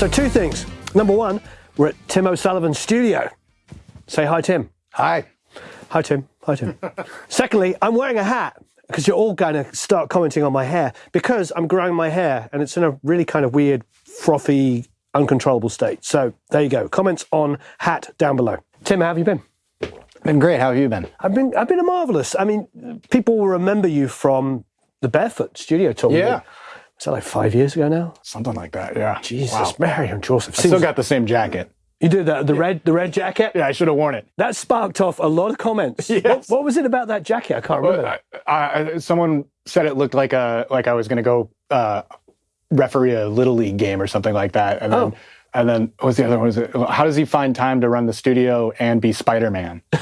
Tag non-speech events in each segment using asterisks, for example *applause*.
So, two things. Number one, we're at Tim O'Sullivan's studio. Say hi, Tim. Hi. Hi, Tim. Hi, Tim. *laughs* Secondly, I'm wearing a hat because you're all going to start commenting on my hair because I'm growing my hair and it's in a really kind of weird, frothy, uncontrollable state. So, there you go. Comments on hat down below. Tim, how have you been? Been great. How have you been? I've been I've been a marvelous. I mean, people will remember you from the Barefoot Studio tour. Yeah. Is that like five years ago now? Something like that. Yeah. Jesus, Wow. Mary and Joseph. I still got the same jacket. you did that the red the red jacket. Yeah, I should have worn it. That sparked off a lot of comments. *laughs* Yes. What, what was it about that jacket? I can't remember. I, I, someone said it looked like a like I was going to go uh, referee a little league game or something like that. And then, Oh. and then what was the other one? Was it, how does he find time to run the studio and be Spider Man? *laughs* *laughs*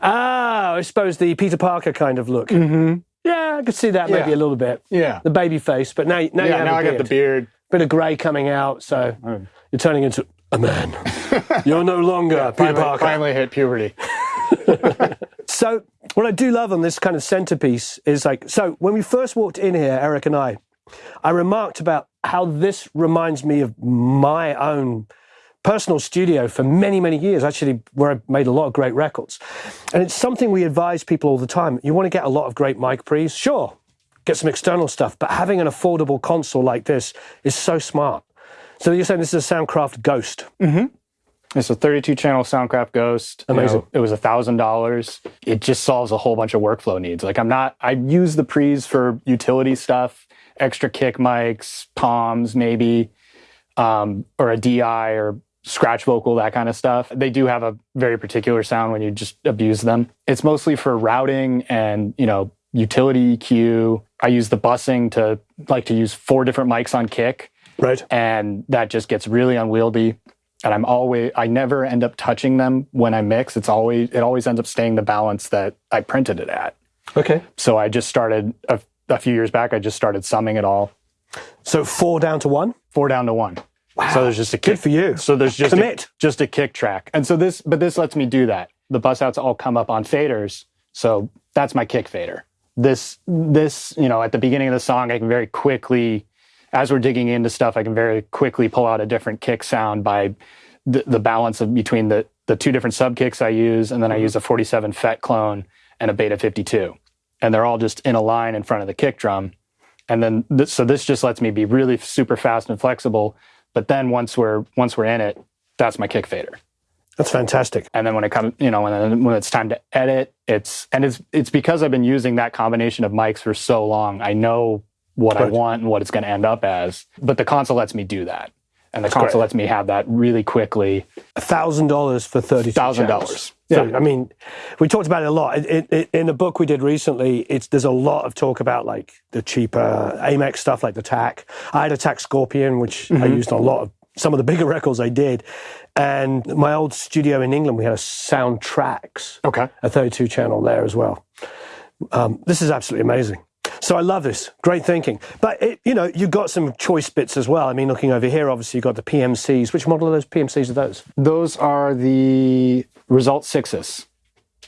Ah, I suppose the Peter Parker kind of look. Mm-hmm. Yeah, I could see that maybe Yeah. a little bit. Yeah. The baby face, but now, now you yeah. have Now a I got the beard. Bit of grey coming out, so oh. you're turning into a man. *laughs* you're no longer Peter Finally, Parker. finally hit puberty. *laughs* *laughs* So what I do love on this kind of centerpiece is like so when we first walked in here, Eric and I, I remarked about how this reminds me of my own personal studio for many, many years, actually, where I made a lot of great records. And it's something we advise people all the time. You want to get a lot of great mic pre's? Sure, get some external stuff, but having an affordable console like this is so smart. So you're saying this is a Soundcraft Ghost? Mm-hmm. It's a 32 channel Soundcraft Ghost. You Amazing. know, it was a thousand dollars. It just solves a whole bunch of workflow needs. Like I'm not, I use the pre's for utility stuff, extra kick mics, palms, maybe, um, or a DI or scratch vocal, that kind of stuff. They do have a very particular sound when you just abuse them. It's mostly for routing and, you know, utility EQ. I use the busing to like to use four different mics on kick Right. and that just gets really unwieldy and i'm always i never end up touching them when i mix it's always it always ends up staying the balance that i printed it at Okay. so i just started a, a few years back i just started summing it all So four down to one? four down to one so there's just a kick Good for you. so there's just a, just a kick track. And so this but this lets me do that. The bus outs all come up on faders so that's my kick fader. This this you know at the beginning of the song i can very quickly as we're digging into stuff i can very quickly pull out a different kick sound by the, the balance of between the the two different sub kicks i use and then i mm-hmm. use a 47 fet clone and a beta 52 and they're all just in a line in front of the kick drum. And then this, so this just lets me be really super fast and flexible but then once we're once we're in it that's my kick fader That's fantastic. and then when it comes you know when, when it's time to edit it's and it's it's because i've been using that combination of mics for so long i know what i want and what it's going to end up as but the console lets me do that and the console great. lets me have that really quickly thousand dollars for thirty $1,000. So Yeah. I mean, we talked about it a lot. It, it, in the book we did recently, it's there's a lot of talk about like the cheaper Amek stuff, like the TAC. I had a TAC Scorpion, which I used on a lot of some of the bigger *laughs* records I did. And my old studio in England, we had a Soundtracs, okay a 32 channel there as well. Um, this is absolutely amazing. So I love this. Great thinking. But, it, you know, you've got some choice bits as well. I mean, looking over here, obviously, you've got the PMCs. Which model of those PMCs are those? those are the result sixes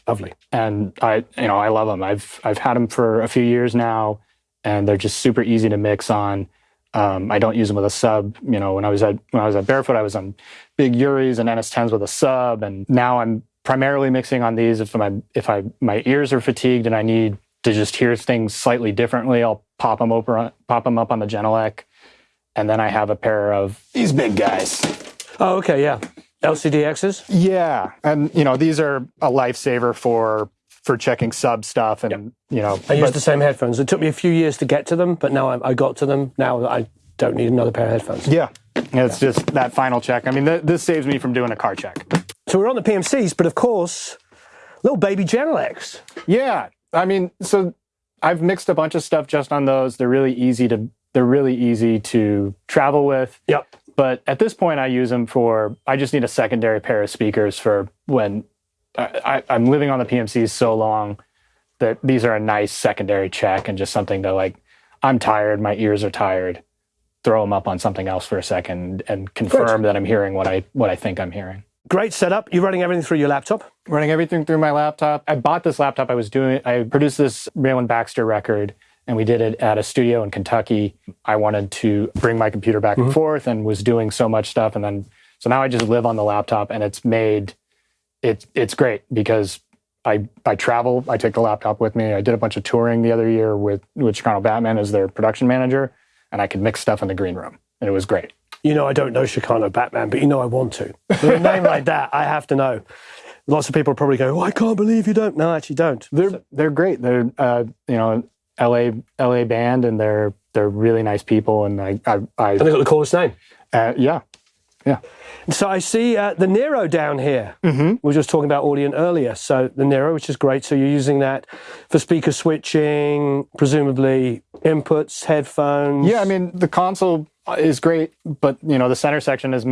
Lovely. and I, you know, I love them. I've I've had them for a few years now, and they're just super easy to mix on. Um, I don't use them with a sub. You know, when I was at when I was at Barefoot, I was on big UREIs and NS10s with a sub, and now I'm primarily mixing on these. If my if I my ears are fatigued and I need to just hear things slightly differently, I'll pop them over pop them up on the Genelec, and then I have a pair of these big guys. Oh, okay, yeah. LCDXs? Yeah, and you know these are a lifesaver for for checking sub stuff, and you know, I use the same headphones. It took me a few years to get to them, but now I, I got to them. Now I don't need another pair of headphones. yeah, it's just that final check. I mean, th- this saves me from doing a car check. So we're on the PMCs, but of course, little baby Genelecs. Yeah, I mean, so I've mixed a bunch of stuff just on those. They're really easy to they're really easy to travel with. Yep. But at this point, I use them for. I just need a secondary pair of speakers for when I, I, I'm living on the PMCs so long that these are a nice secondary check and just something to like. I'm tired. My ears are tired. Throw them up on something else for a second and confirm that I'm hearing what I what I think I'm hearing. Great setup. You're running everything through your laptop. running everything through my laptop. I bought this laptop. I was doing, I produced this Rayland Baxter record and we did it at a studio in Kentucky. I wanted to bring my computer back and forth and was doing so much stuff. And then, so now I just live on the laptop and it's made, it, it's great because I, I travel, I take the laptop with me. I did a bunch of touring the other year with, with Chicano Batman as their production manager, and I could mix stuff in the green room. And it was great. You know, I don't know Chicano Batman, but you know I want to. With a name like that, I have to know. Lots of people probably go, "Oh, I can't believe you don't." No, I actually don't. They're they're great. They're uh, you know LA LA band, and they're they're really nice people. And I I, I And they got the coolest name. uh, yeah yeah So I see uh, the Nero down here. Mm-hmm. We were just talking about Audient earlier. So the Nero, which is great. So you're using that for speaker switching, presumably inputs, headphones. yeah. I mean the console is great, but you know the center section is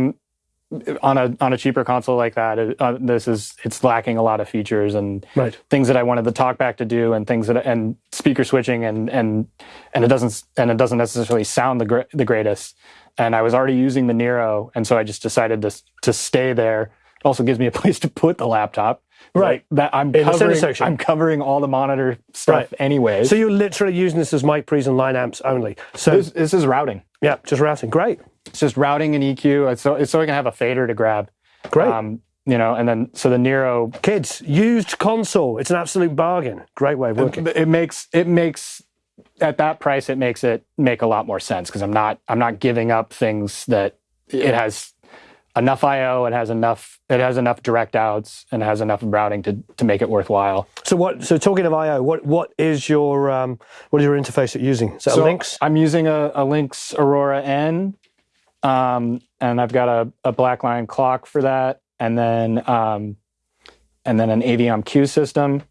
on a on a cheaper console like that. It, uh, this is it's lacking a lot of features and Right. things that I wanted the talkback to do, and things that and speaker switching, and and and it doesn't and it doesn't necessarily sound the gr- the greatest. And I was already using the Nero, and so I just decided to to stay there. It also gives me a *laughs* place to put the laptop. Right. Like, that I'm In the center covering. section. I'm covering all the monitor stuff Right. anyways. So you're literally using this as mic pre's and line amps only. So this, this is routing. yeah, just routing. Great, It's just routing and EQ. It's so it's so I can have a fader to grab. great. Um, you know, and then so the Nero Kids, used console. It's an absolute bargain. Great way of working. it makes it makes at that price it makes it make a lot more sense because I'm not I'm not giving up things that it has enough IO, it has enough it has enough direct outs and it has enough routing to to make it worthwhile. So what? So talking of I/O, what what is your um, what is your interface that you're using? Is that So a Lynx? I'm using a, a Lynx Aurora N, um, and I've got a, a Black Lion clock for that, and then um, and then an Aviom Q system,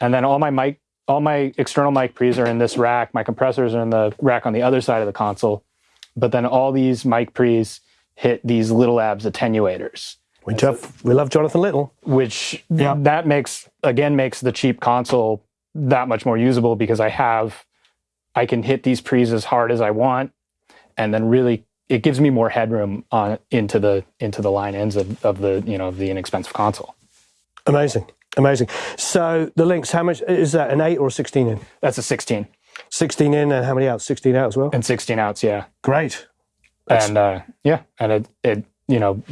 and then all my mic, all my external mic pre's are in this rack. My compressors are in the rack on the other side of the console, but then all these mic pre's hit these Little Labs attenuators We love we love Jonathan Little. which yeah. that makes again makes the cheap console that much more usable because I have I can hit these pre's as hard as I want and then really it gives me more headroom on into the into the line ends of, of the you know of the inexpensive console. Amazing, amazing. So the Lynx, how much is that? An eight or a sixteen in? That's a 16 Sixteen in, and how many outs? Sixteen out as well. and 16 outs, yeah. Great. and uh, yeah, and it it you know,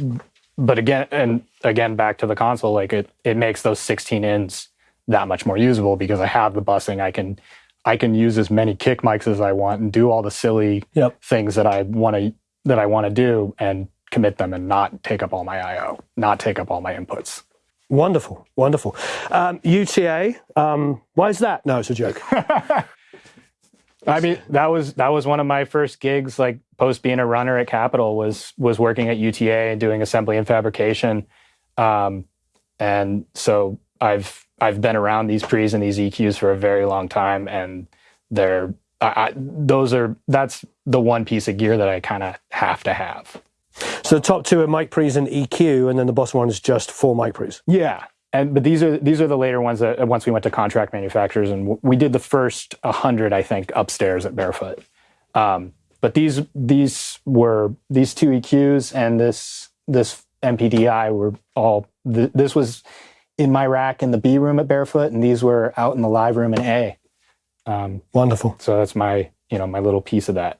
but again and again back to the console, like it it makes those 16 ins that much more usable because I have the busing. I can I can use as many kick mics as I want and do all the silly Yep. things that I want to that I want to do and commit them and not take up all my I/O, not take up all my inputs. Wonderful, wonderful. Um, UTA. Um, why is that? No, it's a joke. *laughs* I mean, that was that was one of my first gigs, like post being a runner at Capitol, was was working at UTA and doing assembly and fabrication. Um, and so I've I've been around these pre's and these EQs for a very long time, and they're I, I, those are that's the one piece of gear that I kind of have to have. so the top two are mic pre's and EQ, and then the bottom one is just four mic pre's. Yeah, and but these are these are the later ones that once we went to contract manufacturers and we did the first hundred I think upstairs at Barefoot. Um, but these these were these two EQs and this this MPDI were all th- this was in my rack in the B room at Barefoot and these were out in the live room in A. Um, Wonderful. so that's my you know my little piece of that.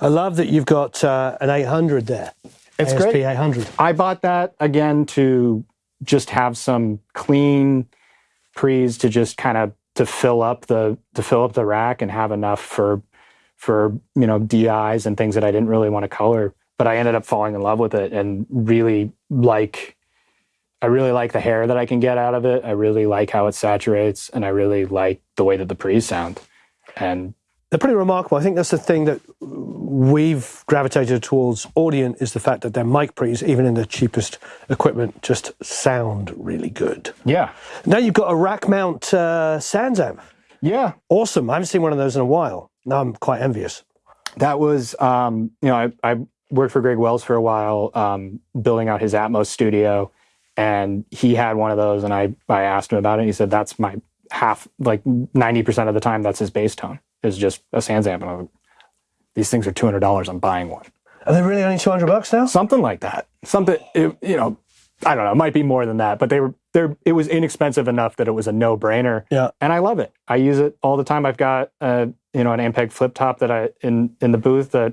I love that you've got uh, an 800 there. It's ASP great. 800. I bought that again to just have some clean pre's to just kind of to fill up the to fill up the rack and have enough for for you know DIs and things that I didn't really want to color. But I ended up falling in love with it and really like I really like the hair that I can get out of it. I really like how it saturates and I really like the way that the pre's sound. And They're pretty remarkable. I think that's the thing that we've gravitated towards Audient is the fact that their mic pre's, even in the cheapest equipment, just sound really good. yeah. Now you've got a rack mount uh, SansAmp. Yeah. Awesome. I haven't seen one of those in a while. Now I'm quite envious. that was um, you know I, I worked for Greg Wells for a while um, building out his Atmos studio and he had one of those and I, I asked him about it and he said that's my half like 90% of the time that's his bass tone is just a SansAmp and I was like, these things are $200 I'm buying one Are they really only 200 bucks now? something like that something it, you know I don't know it might be more than that but they were there it was inexpensive enough that it was a no brainer. Yeah. and I love it. I use it all the time. I've got a you know an Ampeg flip top that I in in the booth that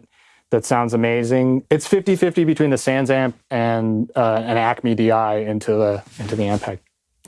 that sounds amazing. It's 50-50 between the SansAmp and uh, an Acme DI into the into the Ampeg.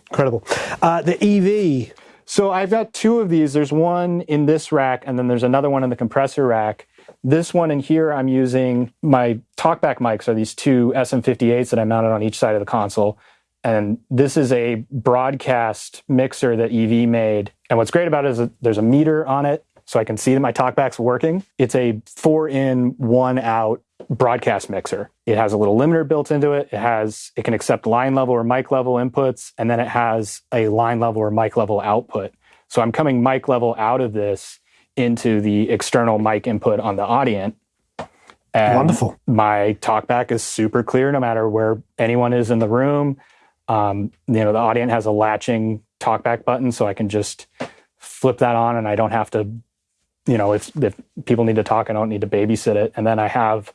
Incredible. Uh, the EV. So I've got two of these. There's one in this rack, and then there's another one in the compressor rack. This one in here, I'm using my talkback mics are these two SM58s that I mounted on each side of the console. And this is a broadcast mixer that EV made. And what's great about it is that there's a meter on it, so I can see that my talkback's working. It's a four in, one out broadcast mixer. It has a little limiter built into it. It has it can accept line level or mic level inputs, and then it has a line level or mic level output. So I'm coming mic level out of this into the external mic input on the audient. And Wonderful. My talkback is super clear no matter where anyone is in the room. Um, you know, the audient has a latching talkback button, so I can just flip that on and I don't have to, you know, if, if people need to talk, I don't need to babysit it. And then I have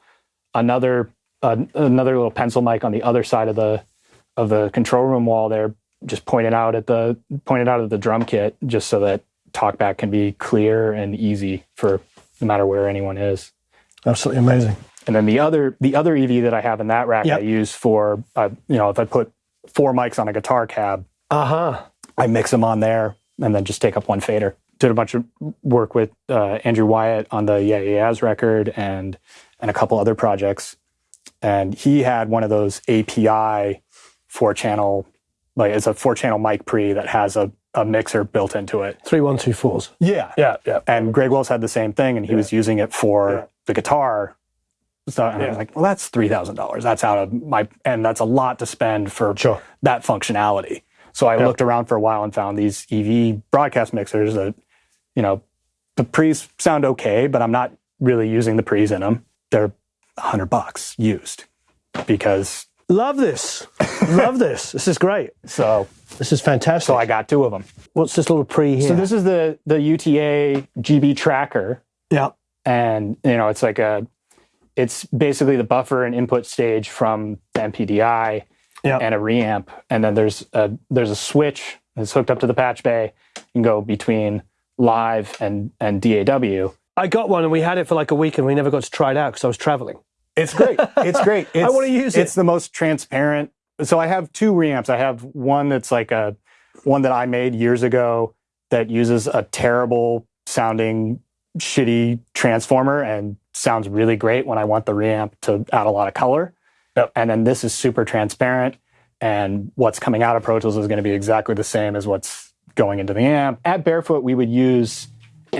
another uh, another little pencil mic on the other side of the of the control room wall there, just pointed out at the pointed out at the drum kit, just so that talkback can be clear and easy for no matter where anyone is. Absolutely amazing. And then the other the other EV that I have in that rack Yep. I use for uh, you know if I put four mics on a guitar cab, Uh huh. I mix them on there and then just take up one fader. Did a bunch of work with uh, Andrew Wyatt on the Yeah Yeah Yeahs record and and a couple other projects. And he had one of those API four channel like it's a four channel mic pre that has a, a mixer built into it. Three one two fours. Yeah. Yeah, yeah. And Greg Wells had the same thing, and he was using it for Yeah. the guitar. So and I was like, well, that's three thousand dollars. That's out of my, and that's a lot to spend for Sure. that functionality. So I Yeah. looked around for a while and found these EV broadcast mixers that, you know, the pre's sound okay, but I'm not really using the pre's in them. They're hundred bucks used because Love this. Love this. This is great. *laughs* so This is fantastic. so I got two of them. What's this little pre here? So this is the the UTA GB tracker. yeah. and you know it's like a it's basically the buffer and input stage from the MPDI Yeah. and a reamp, and then there's a there's a switch that's hooked up to the patch bay. You can go between live and and DAW. I got one and we had it for like a week and we never got to try it out because I was traveling. It's great. It's *laughs* great. It's, wanna use it. It's the most transparent. So I have two reamps. I have one that's like a one that I made years ago that uses a terrible sounding shitty transformer and sounds really great when I want the reamp to add a lot of color. Yep. And then this is super transparent and what's coming out of Pro Tools is going to be exactly the same as what's going into the amp. At Barefoot we would use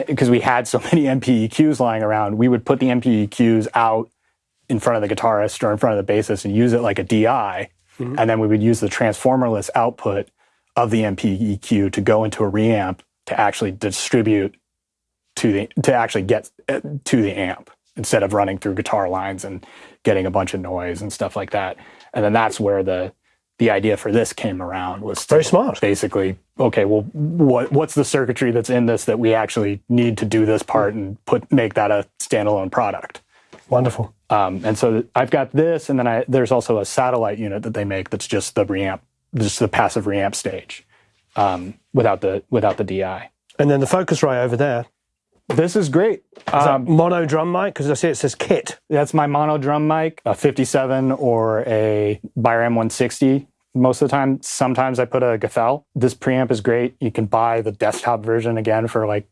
because we had so *laughs* many MPEQs lying around, we would put the MPEQs out in front of the guitarist or in front of the bassist and use it like a DI. And then we would use the transformerless output of the MPEQ to go into a reamp to actually distribute to the to actually get uh, to the amp instead of running through guitar lines and getting a bunch of noise and stuff like that. And then that's where the the idea for this came around was Very smart. basically okay well what what's the circuitry that's in this that we actually need to do this part and put make that a standalone product Wonderful. um, and so I've got this, and then I, there's also a satellite unit that they make that's just the reamp, just the passive reamp stage, um, without the without the DI. And then the Focusrite over there. This is great. Is that Um, mono drum mic? Because I see it says kit. that's my mono drum mic, a 57 or a Beyer M160. Most of the time, sometimes I put a Gathel. This preamp is great. You can buy the desktop version again for like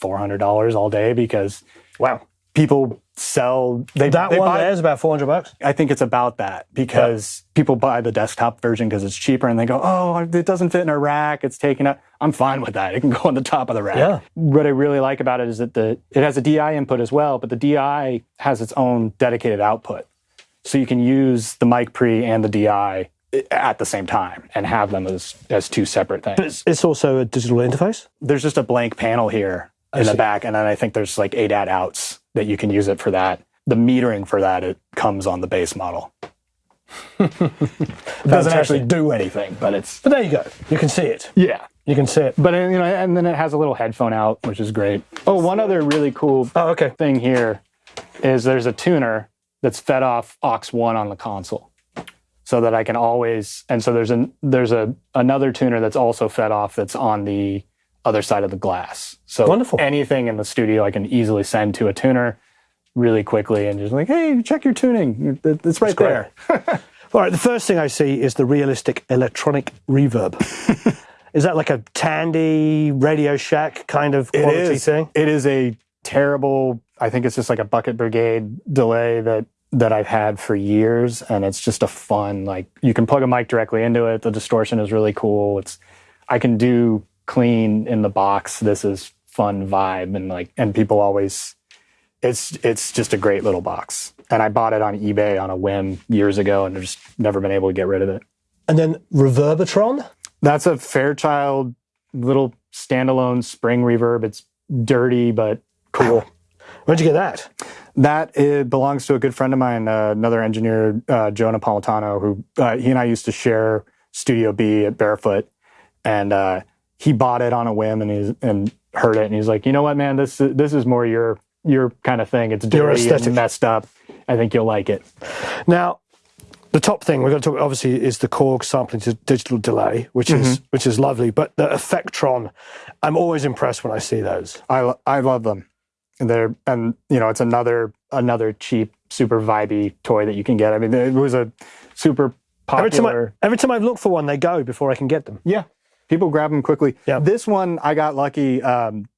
$400 all day because Wow. people sell they, That they one buy, there is about 400 bucks. I think it's about that because people buy the desktop version because it's cheaper and they go, oh, it doesn't fit in a rack. It's taken up. I'm fine with that. It can *laughs* go on the top of the rack. Yeah. What I really like about it is that the it has a DI input as well, but the DI has its own dedicated output. So you can use the mic pre and the DI at the same time and have them as as two separate things. But it's, it's also a digital interface. There's just a blank panel here in the back, and then I think there's like eight ADAT outs that you can use it for that. The metering for that it comes on the base model. *laughs* it doesn't actually do anything, but it's But there you go. You can see it. yeah. You can see it. But you know, and then it has a little headphone out, which is great. Oh, one other really cool Oh, okay. thing here is there's a tuner that's fed off aux one on the console. So that I can always and so there's an there's a another tuner that's also fed off that's on the other side of the glass. So Wonderful. anything in the studio I can easily send to a tuner really quickly and just like, hey, check your tuning. It- It's right there. *laughs* All right, the first thing I see is the realistic electronic reverb. *laughs* is that like a Tandy Radio Shack kind of quality is. thing? It is a terrible. I think it's just like a bucket brigade delay that that I've had for years, and it's just a fun. Like you can plug a mic directly into it. The distortion is really cool. It's I can do clean in the box. This is fun vibe, and like and people always. It's it's just a great little box, and I bought it on eBay on a whim years ago, and I've just never been able to get rid of it. And then Reverbatron? That's a Fairchild little standalone spring reverb. It's dirty but cool. Where'd you get that? That it belongs to a good friend of mine, uh, another engineer, uh, Joe Napolitano, who uh, he and I used to share Studio B at Barefoot, and uh, he bought it on a whim and he's and heard it, and he's like, you know what, man, this this is more your your kind of thing. It's dirty and messed up. I think you'll like it. Now, the top thing we're going to talk obviously is the Korg sampling to digital delay, which is Mm-hmm. which is lovely. But the Effectron, I'm always impressed when I see those. I I love them. And they're and you know it's another another cheap, super vibey toy that you can get. I mean, it was a super Every time, I, popular. every time I've looked for one, they go before I can get them. Yeah, people grab them quickly. Yeah. This one I got lucky. Um,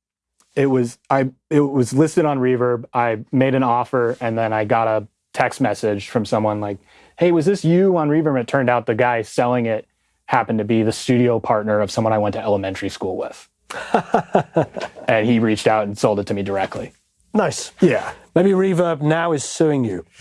it was I it was listed on Reverb. I made an offer and then I got a text message from someone like, "Hey, was this you on Reverb?" And it turned out the guy selling it happened to be the studio partner of someone I went to elementary school with. *laughs* and he reached out and sold it to me directly. Nice. Yeah. Maybe Reverb now is suing you. *laughs*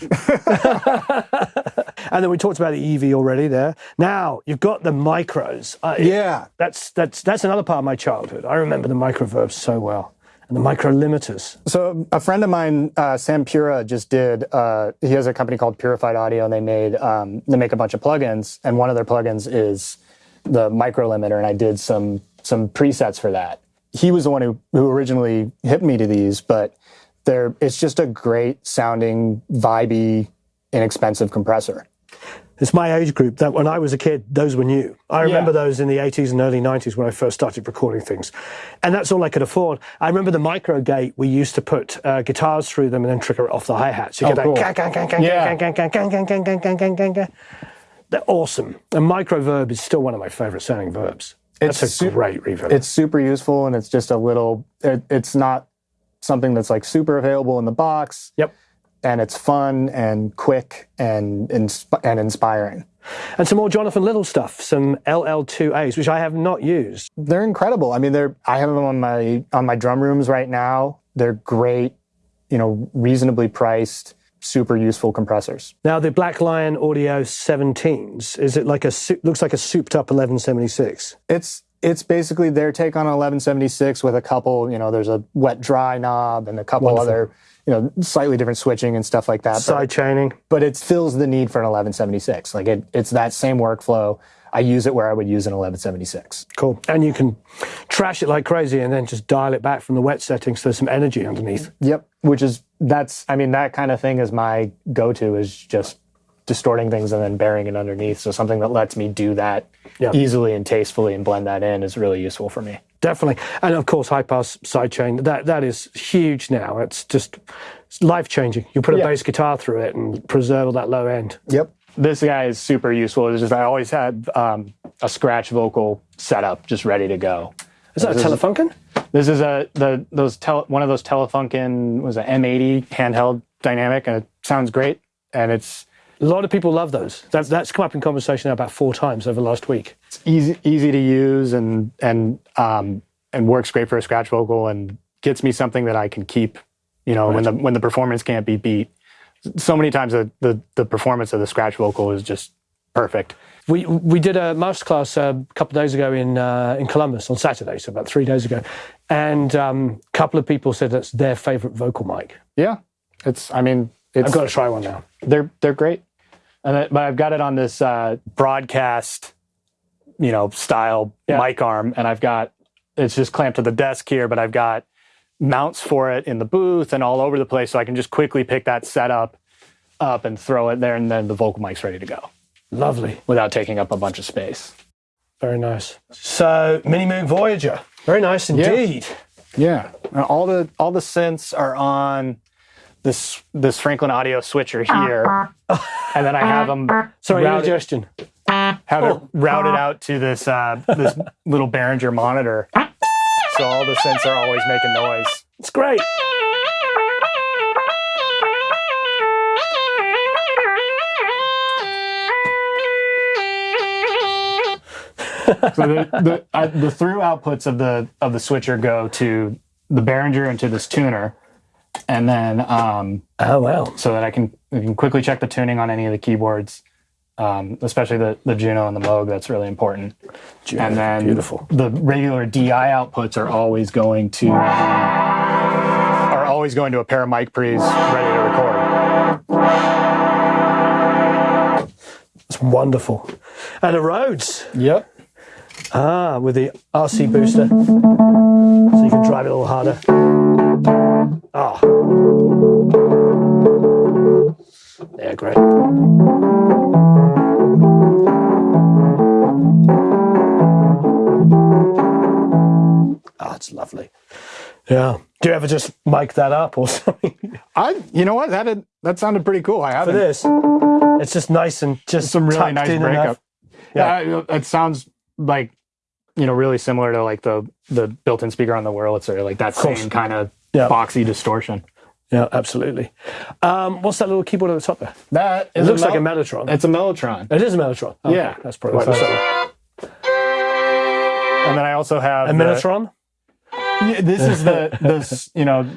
and then we talked about the EV already there. Now you've got the micros. Uh, Yeah. That's that's that's another part of my childhood. I remember the microverbs so well. And the micro limiters. So a friend of mine, uh, Sam Pura, just did. Uh, he has a company called Purified Audio, and they made um, they make a bunch of plugins, and one of their plugins is the micro limiter, and I did some some presets for that. He was the one who, who originally hit me to these, but there it's just a great sounding, vibey, inexpensive compressor. It's my age group that when I was a kid, those were new. I remember yeah. those in the 80s and early 90s when I first started recording things. And that's all I could afford. I remember the micro gate we used to put uh, guitars through them and then trigger it off the hi hats. You get that. They're awesome. And micro verb is still one of my favorite sounding verbs. That's a It's great reverb. It's super useful, and it's just a little. It, it's not something that's like super available in the box. yep. and it's fun and quick and insp- and inspiring. And some more Jonathan Little stuff, some LL2As, which I have not used. They're incredible. I mean, they're I have them on my on my drum rooms right now. They're great, you know, reasonably priced, super useful compressors. Now the Black Lion Audio 17s, is it like a looks like a souped up 1176? It's it's basically their take on 1176 with a couple, you know, there's a wet dry knob and a couple Wonderful. other, you know, slightly different switching and stuff like that. Side chaining. but it fills the need for an 1176. Like it, it's that same workflow. I use it where I would use an 1176. Cool. And you can trash it like crazy and then just dial it back from the wet settings so there's some energy underneath. Yep. Which is that's I mean that kind of thing is my go-to is just distorting things and then burying it underneath. So something that lets me do that Yeah. easily and tastefully and blend that in is really useful for me. Definitely. And of course, high pass sidechain, that, that is huge now. It's just life changing. You put a Yeah. bass guitar through it and preserve all that low end. Yep. This guy is super useful. It's just I always had um, a scratch vocal setup just ready to go. Is that a This is- Telefunken? This is a the those tele, one of those Telefunken was an M80 handheld dynamic and it sounds great and it's A lot of people love those. That, that's come up in conversation about four times over the last week. It's easy easy to use and and um, and works great for a scratch vocal and gets me something that I can keep. You know, when the when the performance can't be beat. So many times the, the the performance of the scratch vocal is just perfect. We we did a masterclass uh, a couple of days ago in uh, in Columbus on Saturday, so about three days ago, and um, a couple of people said that's their favorite vocal mic. Yeah, it's. I mean, it's I've got to try one now. they're they're great. And I, but I've got it on this uh, broadcast, you know, style Yeah. mic arm, and I've got it's just clamped to the desk here, but I've got mounts for it in the booth and all over the place, so I can just quickly pick that setup up and throw it there, and then the vocal mic's ready to go. Lovely. without taking up a bunch of space. Very nice. So, Mini Moog Voyager. Very nice indeed. Yeah, and all the all the synths are on this this Franklin Audio switcher here, *laughs* and then I have them Sorry, routed, indigestion. have it routed out to this uh, this little Behringer monitor, so all the synths are always making noise. It's great. So the the, uh, the through outputs of the of the switcher go to the Behringer and to this tuner, and then um, Oh, wow. so that I can I can quickly check the tuning on any of the keyboards, um, especially the the Juno and the Moog. That's really important. and then beautiful. the regular DI outputs are always going to are always going to a pair of mic pre's ready to record. It's wonderful. And a Rhodes. Yep. Ah, with the RC booster. So you can drive it a little harder. Ah. Yeah, great. Ah, it's lovely. Yeah. Do you ever just mic that up or *laughs* something I you know what that had, that sounded pretty cool. I for haven't this? It's just nice and just some really nice breakup. enough. Yeah, it sounds like you know really similar to like the the built-in speaker on the Wurlitzer, like that course. same kind of Yeah. boxy distortion. Yeah, absolutely. Um, what's that little keyboard at the top there? That It looks like a Mellotron. It's a Mellotron. It is a Mellotron. Okay, Yeah. that's probably why. So- it's that. And then I also have A the- Mellotron. Yeah, this is the this *laughs* you know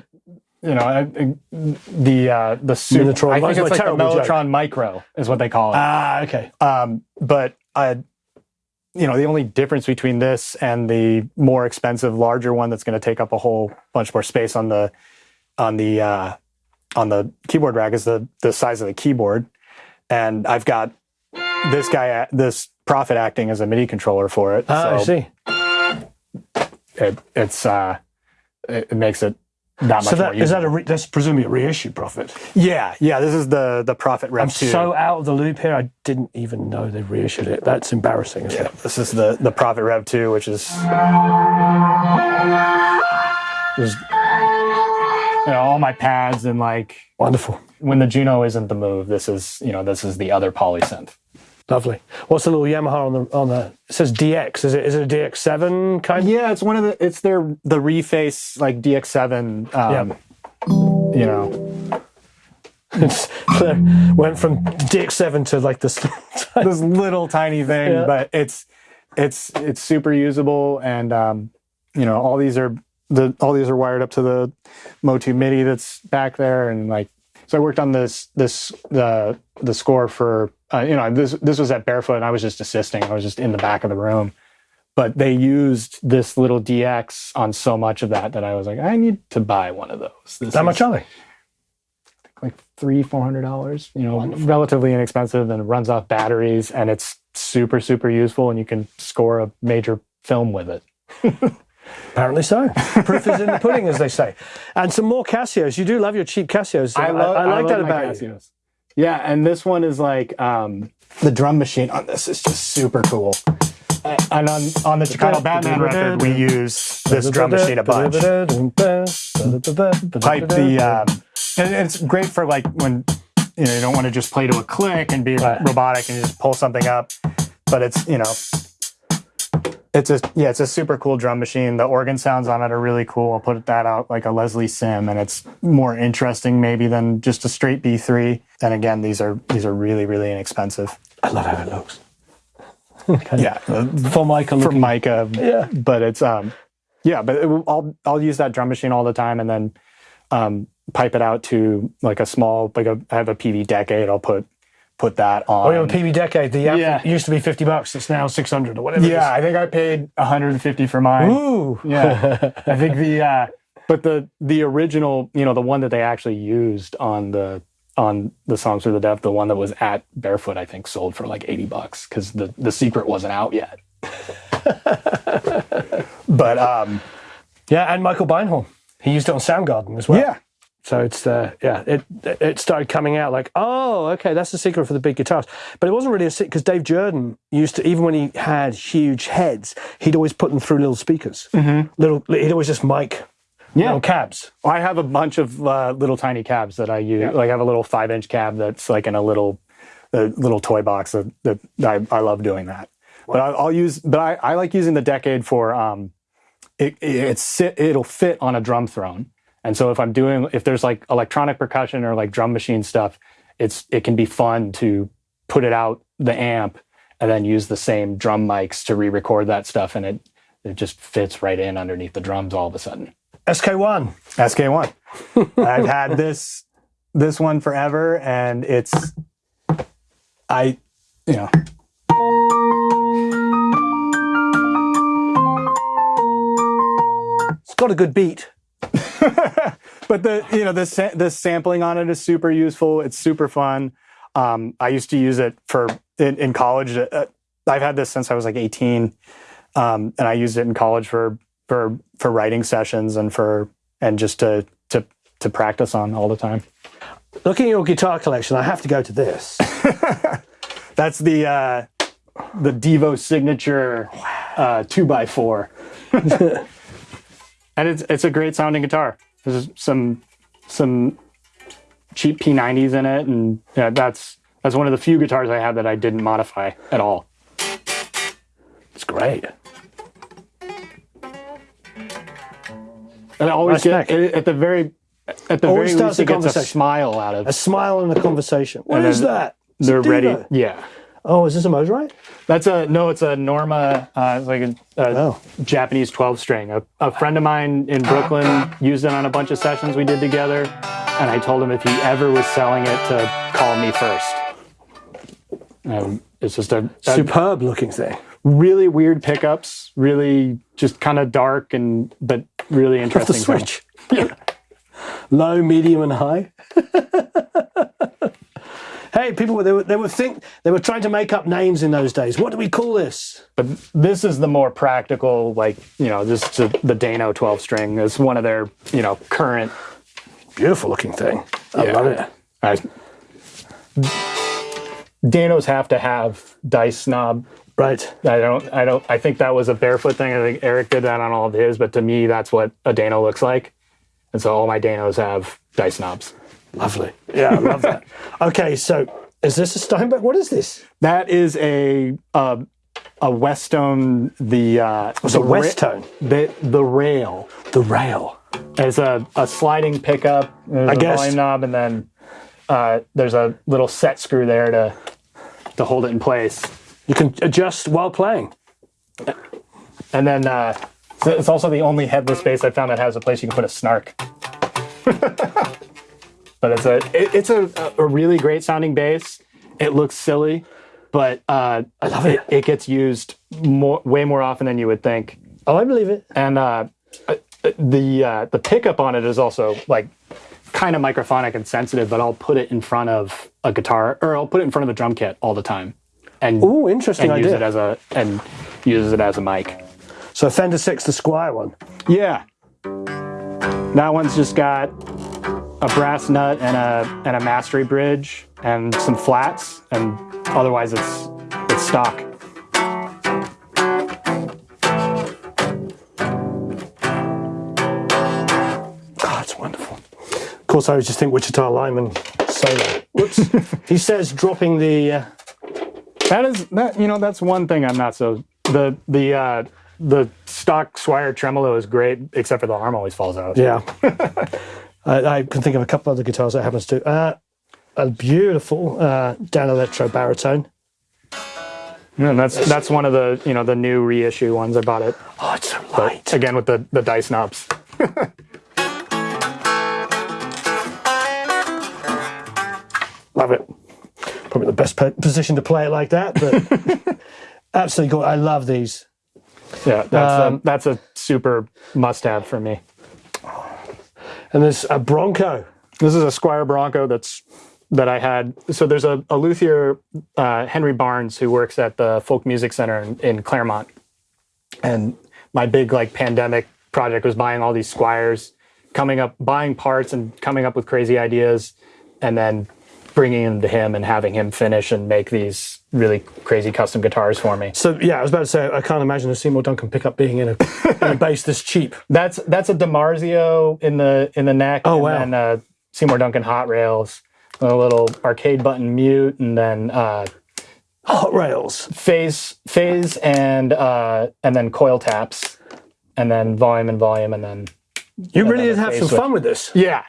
you know uh, the uh the super, Minotron. I think it's like the terrible joke. Mellotron Micro is what they call it. Ah, okay. Um, but I, you know, the only difference between this and the more expensive, larger one that's going to take up a whole bunch more space on the on the uh, on the keyboard rack is the the size of the keyboard, and I've got this guy, this Prophet acting as a MIDI controller for it. Ah, I see. it, it's uh, it, it makes it that much So that is that a that's presumably a reissue Prophet. yeah, yeah. This is the the Prophet Rev I'm two. so out of the loop here. I didn't even know they reissued it. That's embarrassing. Yeah, it? this is the the Prophet Rev 2, which is, is you know, all my pads and like Wonderful, when the Juno isn't the move, this is you know this is the other polysynth. Lovely. What's the little Yamaha on the on the? It says DX. Is it is it a DX7 kind? Yeah, it's one of the it's their the reface like DX7. Um, You know, *laughs* It's, went from DX7 to like this. *laughs* this little tiny thing, Yeah. but it's it's it's super usable, and um, you know all these are the all these are wired up to the Motu MIDI that's back there, and like so I worked on this this the the score for uh, you know this this was at Barefoot, and I was just assisting. I was just in the back of the room, but they used this little DX on so much of that that I was like, I need to buy one of those. This How much are they? like three four hundred dollars you know relatively inexpensive and it runs off batteries and it's super super useful and you can score a major film with it *laughs* Apparently so. Proof is in the pudding, as they say. And some more Casios. You do love your cheap Casios. I, love, I like that my about you. Yeah and this one is like um the drum machine on this is just super cool and on on the Chicano Batman record we use this drum machine a bunch pipe the um, and it's great for like when you know you don't want to just play to a click and be Right. robotic and just pull something up but it's you know it's a yeah it's a super cool drum machine the organ sounds on it are really cool i'll put that out like a leslie sim and it's more interesting maybe than just a straight b3 and again these are these are really really inexpensive I love how it looks. *laughs* yeah For Michael, for looking- Micah. Yeah. But it's um yeah, but it, I'll I'll use that drum machine all the time and then um pipe it out to like a small like a I have a Peavey decade. I'll put put that on. Oh, a Peavey Decade. The app Yeah. used to be 50 bucks. It's now 600 or whatever. yeah, I think I paid 150 for mine. Ooh. Yeah. *laughs* I think the uh but the the original, you know, the one that they actually used on the on the songs for the deaf, the one that was at Barefoot, I think sold for like 80 bucks because the the secret wasn't out yet. *laughs* but um Yeah, and Michael Beinhorn. He used it on Soundgarden as well. Yeah. So it's uh, yeah, it it started coming out like, oh, okay, that's the secret for the big guitars. But it wasn't really a secret because Dave Jerden used to even when he had huge heads, he'd always put them through little speakers. Mm-hmm. Little, he'd always just mic Yeah. little cabs. I have a bunch of uh, little tiny cabs that I use. Like I have a little five inch cab that's like in a little a little toy box that, that I, I love doing that. But I, I'll use, but I, I like using the Decade for um, it, it it'll fit on a drum throne. And so if I'm doing if there's like electronic percussion or like drum machine stuff, it's it can be fun to put it out the amp and then use the same drum mics to re-record that stuff, and it it just fits right in underneath the drums all of a sudden. SK1. SK1. *laughs* I've had this this one forever, and it's I, you know, It's got a good beat. *laughs* but the you know the sa- the sampling on it is super useful. It's super fun. Um, I used to use it for in, in college. Uh, I've had this since I was like 18, um, and I used it in college for for for writing sessions and for and just to to to practice on all the time. Looking at your guitar collection, I have to go to this. *laughs* That's the uh, the Devo signature uh, two by four, *laughs* and it's it's a great sounding guitar. There's some some cheap P90s in it, and yeah, that's that's one of the few guitars I have that I didn't modify at all. It's great. And I always Nice get it- at the very at the Always very least a it gets a smile out of. A smile in a conversation. What is that? It's They're ready. Yeah. Oh, is this a Mosrite? That's a no. It's a Norma. Uh, it's like a, a Oh. Japanese twelve string. A, a friend of mine in Brooklyn used it on a bunch of sessions we did together, and I told him if he ever was selling it to call me first. Um, it's just a, a Superb looking thing. really weird pickups, really just kind of dark and but really The interesting. sound. switch. Yeah. *laughs* Low, medium, and high. *laughs* hey, people, were- they were, they were think they were trying to make up names in those days. What do we call this? But this is the more practical, like you know, this is the Dano twelve string is one of their you know current Beautiful looking thing. I Yeah. love it. I, Danos have to have dice knob. Right. I don't. I don't. I think that was a barefoot thing. I think Eric did that on all of his, but to me, that's what a Dano looks like. And so all my Danos have dice knobs. Lovely. Yeah, I love that. Okay, so is this a Steinberger? What is this? That is a uh, a Westone. The uh, a Westone. The the rail. The rail. It's a, a sliding pickup. There's I a guessed. volume knob, and then uh, there's a little set screw there to to hold it in place. You can adjust while playing. And then uh, it's also the only headless bass I found that has a place you can put a snark. *laughs* but it's a it, it's a, a really great sounding bass. It looks silly, but uh, I love it. it gets used more way more often than you would think. Oh, I believe it. And uh, uh, the uh, the pickup on it is also like kind of microphonic and sensitive, but I'll put it in front of a guitar or I'll put it in front of a drum kit all the time. And oh, interesting and use it as a and uses it as a mic. So Fender 6, the Squier one. Yeah. That one's just got a brass nut and a and a mastery bridge and some flats and otherwise it's it's stock. It's wonderful. Of course, I always just think Wichita Lineman solo. Whoops. *laughs* he says dropping the. Uh, That is that you know that's one thing I'm not so the the uh the stock Squier tremolo is great except for the arm always falls out. yeah. *laughs* I, I can think of a couple other guitars that happens to. Uh, a beautiful uh, Danelectro baritone. Yeah, and that's that's one of the you know the new reissue ones I bought it Oh, it's so light. again with the the dice knobs. *laughs* Love it. Probably the best position to play it like that, but *laughs* absolutely cool. I love these. Yeah, that's Um, a, that's a super must have for me. And there's a Bronco. This is a Squier Bronco that's that I had. So there's a, a luthier, uh, Henry Barnes, who works at the Folk Music Center in, in Claremont, and my big like pandemic project was buying all these Squiers coming up, buying parts and coming up with crazy ideas, and then bringing them to him and having him finish and make these really crazy custom guitars for me. So yeah, I was about to say I can't imagine a Seymour Duncan pickup being in a, in a bass this cheap. *laughs* That's that's a DiMarzio in the in the neck. Oh, and wow. then uh, Seymour Duncan hot rails, a little arcade button mute, and then uh, Hot rails. phase phase and uh, and then coil taps, and then volume and volume, and then You really did have some switch. fun with this. yeah,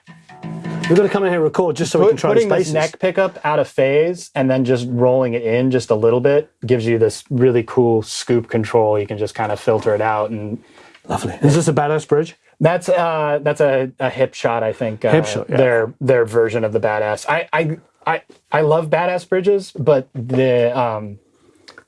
We're going to come in here and record just so we can Put, try putting this neck pickup out of phase and then just rolling it in just a little bit gives you this really cool scoop control. You can just kind of filter it out, and Lovely. Is this a badass bridge? that's uh, that's a, a Hipshot. I think uh, Hipshot, yeah. their their version of the badass. I I I, I love badass bridges, but the um,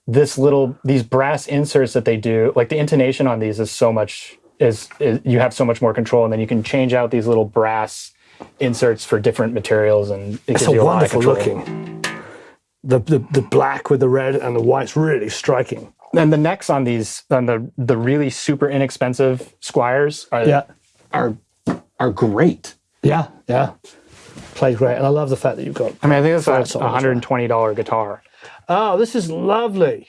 this little these brass inserts that they do, like the intonation on these is so much is, is you have so much more control, and then you can change out these little brass inserts for different materials, and it It's a a wonderful looking. The, the the black with the red and the white's really striking. And the necks on these, on the the really super inexpensive Squiers, are Yeah. are are great. Yeah, yeah. Plays great. And I love the fact that you've got. I mean, I think that's Flats a on as well. hundred and twenty dollar guitar. Oh, this is lovely.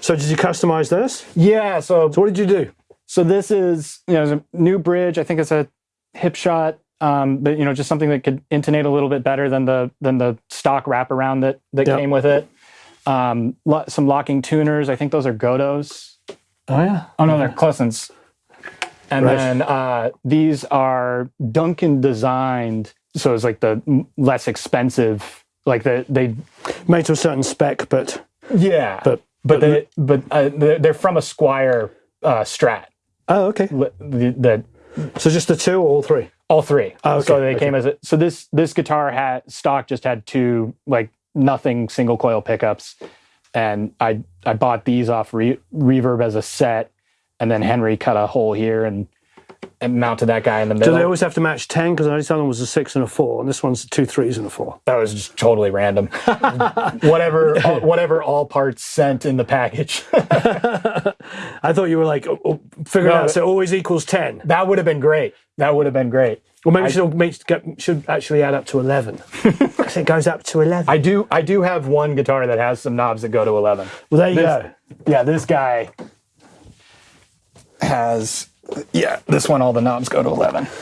So did you customize this? Yeah. So So what did you do? so this is you know it's a new bridge. I think it's a Hipshot. Um, but you know, just something that could intonate a little bit better than the than the stock wraparound that that Yep. came with it. Um, lo- some locking tuners. I think those are Gotohs. Oh yeah. Oh no, they're Klusons. And Right. then uh, these are Duncan designed, so it's like the less expensive, like the they Made to a certain spec, but yeah, but but they but uh, they're from a Squier uh, Strat. oh okay. the So just the two or all three? all three. Oh, okay, So they okay. came as a, so this this guitar had stock just had two like nothing single coil pickups, and I I bought these off Re- Reverb as a set, and then Henry cut a hole here and and mounted that guy in the Do middle. they always have to match ten? Because this one was a six and a four, and this one's two threes and a four. that was just totally random. *laughs* whatever all, whatever all parts sent in the package. *laughs* I thought you were like oh, oh, figuring No, out so it always equals ten. that would have been great. That would have been great. Well, maybe it should, make, should actually add up to eleven. 'Cause *laughs* it goes up to eleven. I do I do have one guitar that has some knobs that go to eleven. well, there you This- go. Yeah, this guy has yeah, this one all the knobs go to 11. *laughs*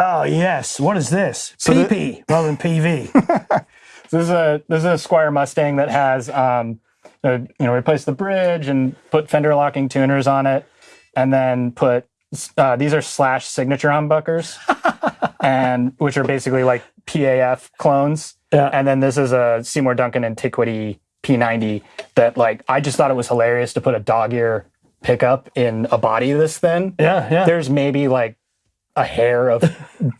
Oh yes. What is this? the- PP rather than PV. This is a this is a Squier Mustang that has um you know replace the bridge and put fender locking tuners on it and then put uh, these are slash signature humbuckers *laughs* and which are basically like PAF clones Yeah. and then this is a Seymour Duncan Antiquity P90 that like I just thought it was hilarious to put a dog ear pickup in a body this thin yeah, yeah. there's maybe like a hair of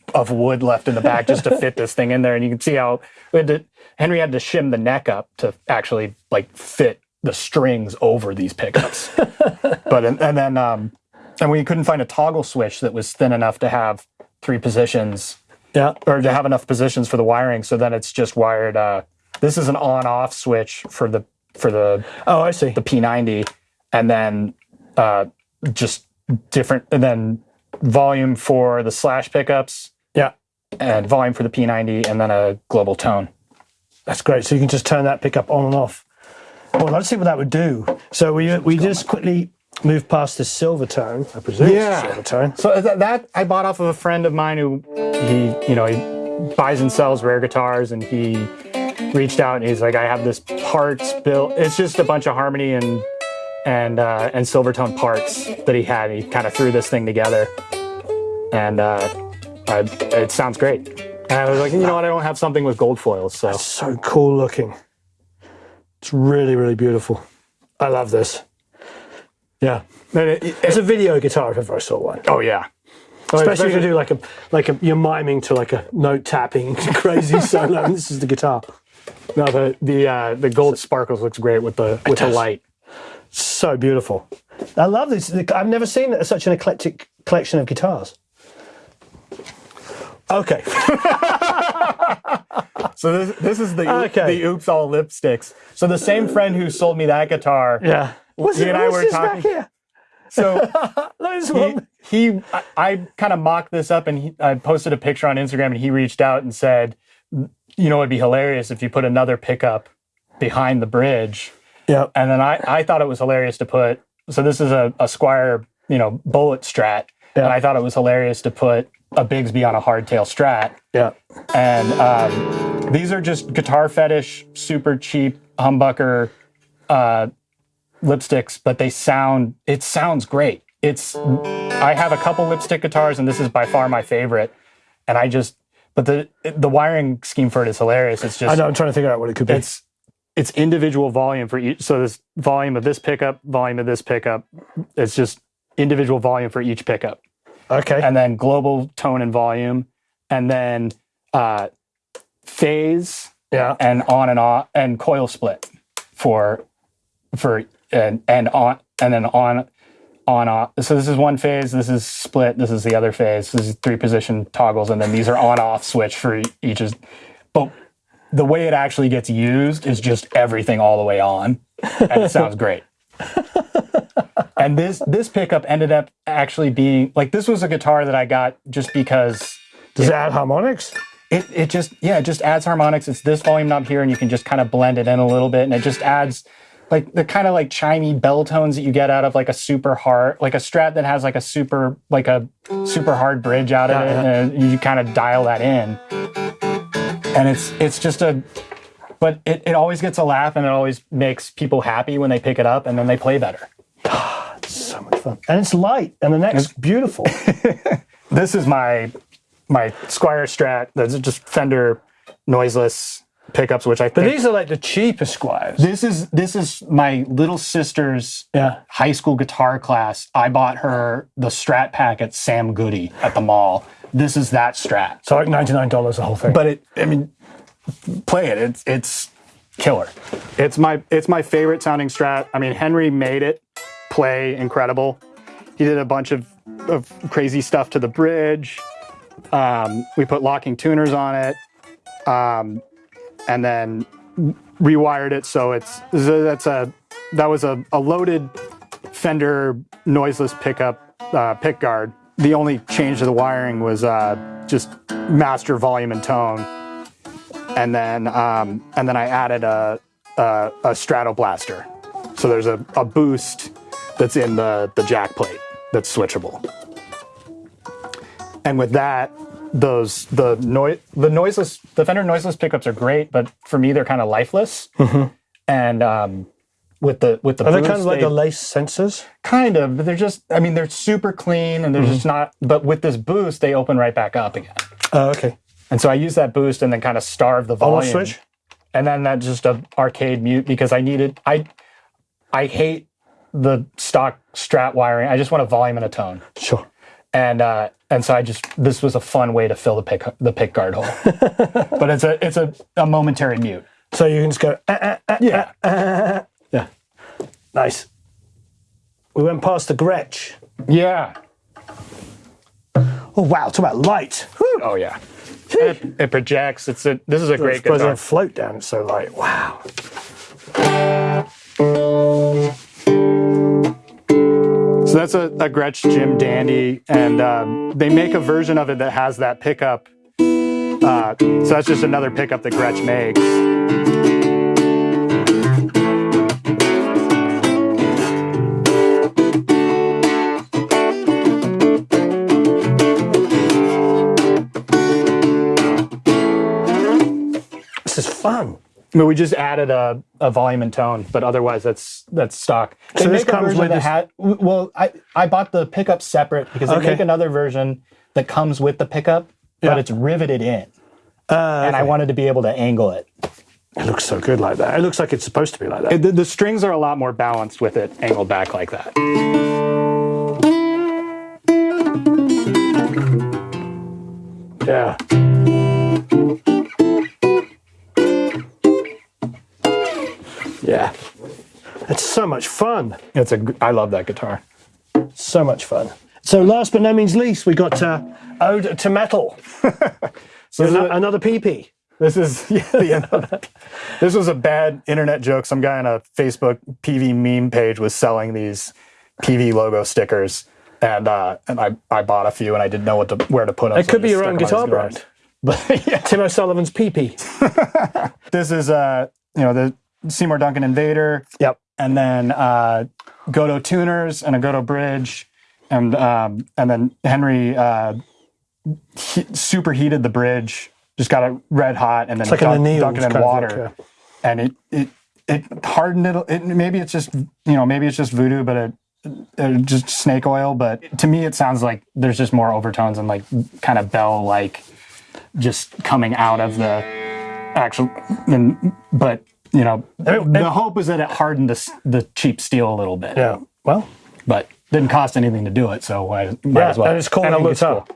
*laughs* of wood left in the back just to fit this thing in there, and you can see how we had to, Henry had to shim the neck up to actually like fit the strings over these pickups. *laughs* but and, and then um, and we couldn't find a toggle switch that was thin enough to have three positions yeah. or to have enough positions for the wiring. So then it's just wired. Uh, this is an on-off switch for the for the Oh, I see. the P90, and then uh, just different, and then volume for the slash pickups, Yeah. and volume for the P90, and then a global tone. That's great. So you can just turn that pickup on and off. Well, let's see what that would do. So we we just quickly move past the Silvertone. I presume Yeah. silver tone. So that, that I bought off of a friend of mine who he, you know, he buys and sells rare guitars, and he reached out and he's like, I have this parts built. It's just a bunch of harmony and and uh, and Silvertone parts that he had. He kind of threw this thing together, and uh, I, it sounds great. And I was like, you know what? I don't have something with gold foils, so So cool looking. It's really, really beautiful. I love this. Yeah. And it- it- It's a video guitar if ever I saw one. oh yeah. Especially if you do like a like a you're miming to like a note tapping *laughs* crazy *laughs* solo. This is the guitar. no the the uh, the gold sparkles looks great with the with the light. So beautiful. I love this. I've never seen such an eclectic collection of guitars. Okay. *laughs* So this this is the Okay. the oops all lipsticks. So the same friend who sold me that guitar. Yeah. What's, He and I were talking- back here? So *laughs* he, he, I, I kind of mocked this up, and he, I posted a picture on Instagram, and he reached out and said, "You know, it'd be hilarious if you put another pickup behind the bridge." Yeah. And then I, I thought it was hilarious to put. So this is a, a Squier, you know, bullet strat, Yeah. and I thought it was hilarious to put a Bigsby on a hardtail strat. Yeah. And um, these are just guitar fetish, super cheap humbucker uh, lipsticks, but they sound. It sounds great. It's. I have a couple lipstick guitars, and this is by far my favorite. And I just, but the the wiring scheme for it is hilarious. It's I just know. I'm trying to figure out what it could be. it's it's individual volume for each. So this volume of this pickup, volume of this pickup. It's just individual volume for each pickup okay. and then global tone and volume, and then uh, phase yeah. and on and off and coil split for for and and on and then on on off. So this is one phase. This is split. This is the other phase. This is three position toggles, and then these are on off switch for each. Is but the way it actually gets used is just everything all the way on, and it sounds great. *laughs* and this this pickup ended up actually being like this was a guitar that I got just because Does it add harmonics? it it just yeah it just adds harmonics. It's this volume knob here, and you can just kind of blend it in a little bit, and it just adds like the kind of like chimey bell tones that you get out of like a super hard like a strat that has like a super like a super hard bridge out of Yeah, it, and you kind of dial that in, and it's it's just a. But it, it always gets a laugh and it always makes people happy when they pick it up and then they play better. *sighs* So much fun. And it's light, and the neck's beautiful. *laughs* this is my my Squier Strat. That's just Fender noiseless pickups, which I But think these are like the cheapest Squiers. this is this is my little sister's Yeah. high school guitar class. I bought her the Strat pack at Sam Goody at the mall. This is that Strat, So like ninety nine dollars the whole thing. but it I mean, play it. It's it's killer. It's my it's my favorite sounding Strat. I mean, Henry made it play incredible. He did a bunch of, of crazy stuff to the bridge. Um, we put locking tuners on it, um, and then rewired it so it's that's a that was a, a loaded Fender noiseless pickup uh, pick guard. The only change to the wiring was uh, just master volume and tone, and then um, and then I added a a, a Stratoblaster. So there's a, a boost that's in the the jack plate that's switchable. And with that, those the noise the noiseless the Fender noiseless pickups are great, but for me they're kind of lifeless. And um, with the with the Mm-hmm. are they kind of like the lace sensors? kind of, but they're just I mean they're super clean and they're Mm-hmm. just not. But with this boost, they open right back up again. Oh, okay. And so I use that boost and then kind of starve the volume. off switch? and then that just a arcade mute because I needed I I hate the stock strat wiring. I just want a volume and a tone. Sure. And uh and so I just this was a fun way to fill the pick the pick guard hole. *laughs* but it's a it's a, a momentary mute. So you can just go, "Ah, ah, ah, Yeah. Nice. We went past the Gretsch. Yeah. Oh, wow. Talk about light. Whew. Oh yeah. It, it projects. It's a this is a great It's guitar. to float down. It's so light. Wow. So that's a, a Gretsch Jim Dandy, and um, they make a version of it that has that pickup. Uh, so that's just another pickup that Gretsch makes. Fun. But we just added a, a volume and tone, but otherwise that's that's stock. They So this comes with this- had- well, I, I bought the pickup separate because they Okay. make another version that comes with the pickup, Yeah. but it's riveted in, Uh, and I wanted to be able to angle it. it looks so good like that. It looks like it's supposed to be like that. The, the strings are a lot more balanced with it angled back like that. yeah. Yeah. It's so much fun. It's a gr- I love that guitar. So much fun. So last but no means least, we got uh, Ode to Metal. *laughs* So this, a- Another PP. this is *laughs* yeah, the end. This was a bad internet joke. Some guy on a Facebook PV meme page was selling these PV logo stickers. and uh, and I, I bought a few and I didn't know what to where to put them. It could be your own guitar brand. *laughs* But yeah, Tim O'Sullivan's PP. this is uh you know the Seymour Duncan Invader, Yep. and then uh, Gotoh tuners and a Gotoh bridge, and um, and then Henry uh, he, superheated the bridge, just got it red hot, and then like an dunk- anneal dunk it in water, look, and it it it hardened it, it. Maybe it's just you know maybe it's just voodoo, but it. it just snake oil, but to me it sounds like there's just more overtones and like kind of bell like just coming out of the actual. And, but you know, the hope is that it hardened the, the cheap steel a little bit. Yeah. Well, But didn't cost anything to do it, so why might yeah, as well. and it's cool And it looks cool.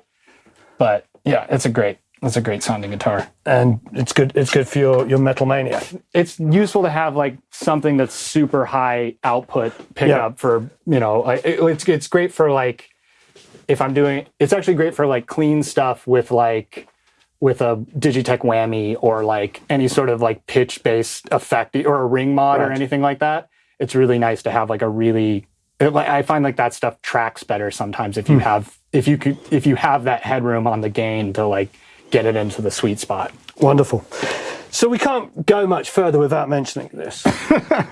But yeah, it's a great, it's a great sounding guitar. And it's good. It's good for your your metal mania. It's useful to have like something that's super high output pickup for you know. Like, it- it's it's great for like if I'm doing. It's actually great for like clean stuff with like with a Digitech whammy or like any sort of like pitch based effect or a ring mod or anything like that. It's really nice to have like a really. It, like, I find like that stuff tracks better sometimes if you hmm. have if you could if you have that headroom on the gain to like get it into the sweet spot. Wonderful. So we can't go much further without mentioning this.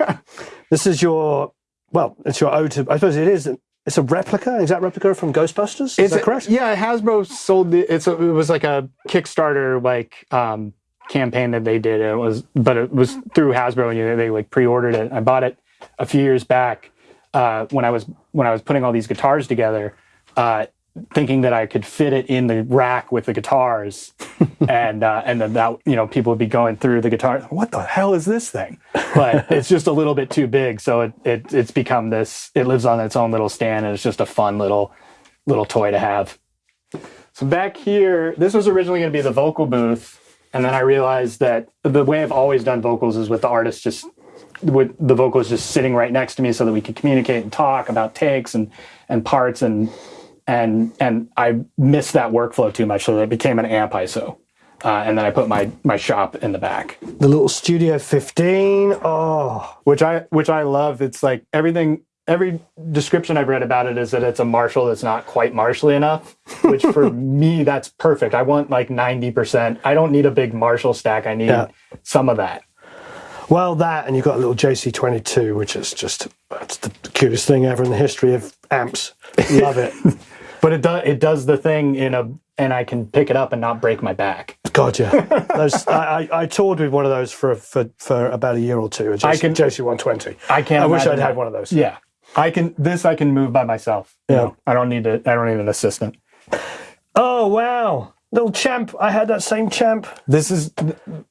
*laughs* this is your well, it's your ode to. I suppose it is. It's a replica, exact replica from Ghostbusters. Is that a- correct? Yeah, Hasbro sold the. It's a, it was like a Kickstarter like um, campaign that they did. It was, but it was through Hasbro, and you, they like pre-ordered it. I bought it a few years back uh, when I was when I was putting all these guitars together, uh, thinking that I could fit it in the rack with the guitars, *laughs* and uh, and then that you know people would be going through the guitar. What the hell is this thing? But *laughs* it's just a little bit too big, so it, it it's become this. It lives on its own little stand, and it's just a fun little little toy to have. So back here, this was originally going to be the vocal booth, and then I realized that the way I've always done vocals is with the artist just with the vocals just sitting right next to me, so that we could communicate and talk about takes and and parts and and and I missed that workflow too much, so it became an amp ISO. Uh, and then I put my my shop in the back, The little Studio 15. Oh, which I which I love. It's like everything. Every description I've read about it is that it's a Marshall that's not quite Marshally enough, which for *laughs* me that's perfect. I want like ninety percent. I don't need a big Marshall stack. I need Yeah. some of that. Well, that, and you've got a little JC22, which is just that's the cutest thing ever in the history of amps. Love it. *laughs* But it does it does the thing in a and I can pick it up and not break my back. God, yeah. *laughs* Those, I, I, I toured with one of those for for, for about a year or two. A JC, I can- JC120. I can't. I wish I'd had one of those. Yeah, I can. This I can move by myself. you Yeah. know. I don't need to. I don't need an assistant. Oh wow, little champ! I had that same champ. This is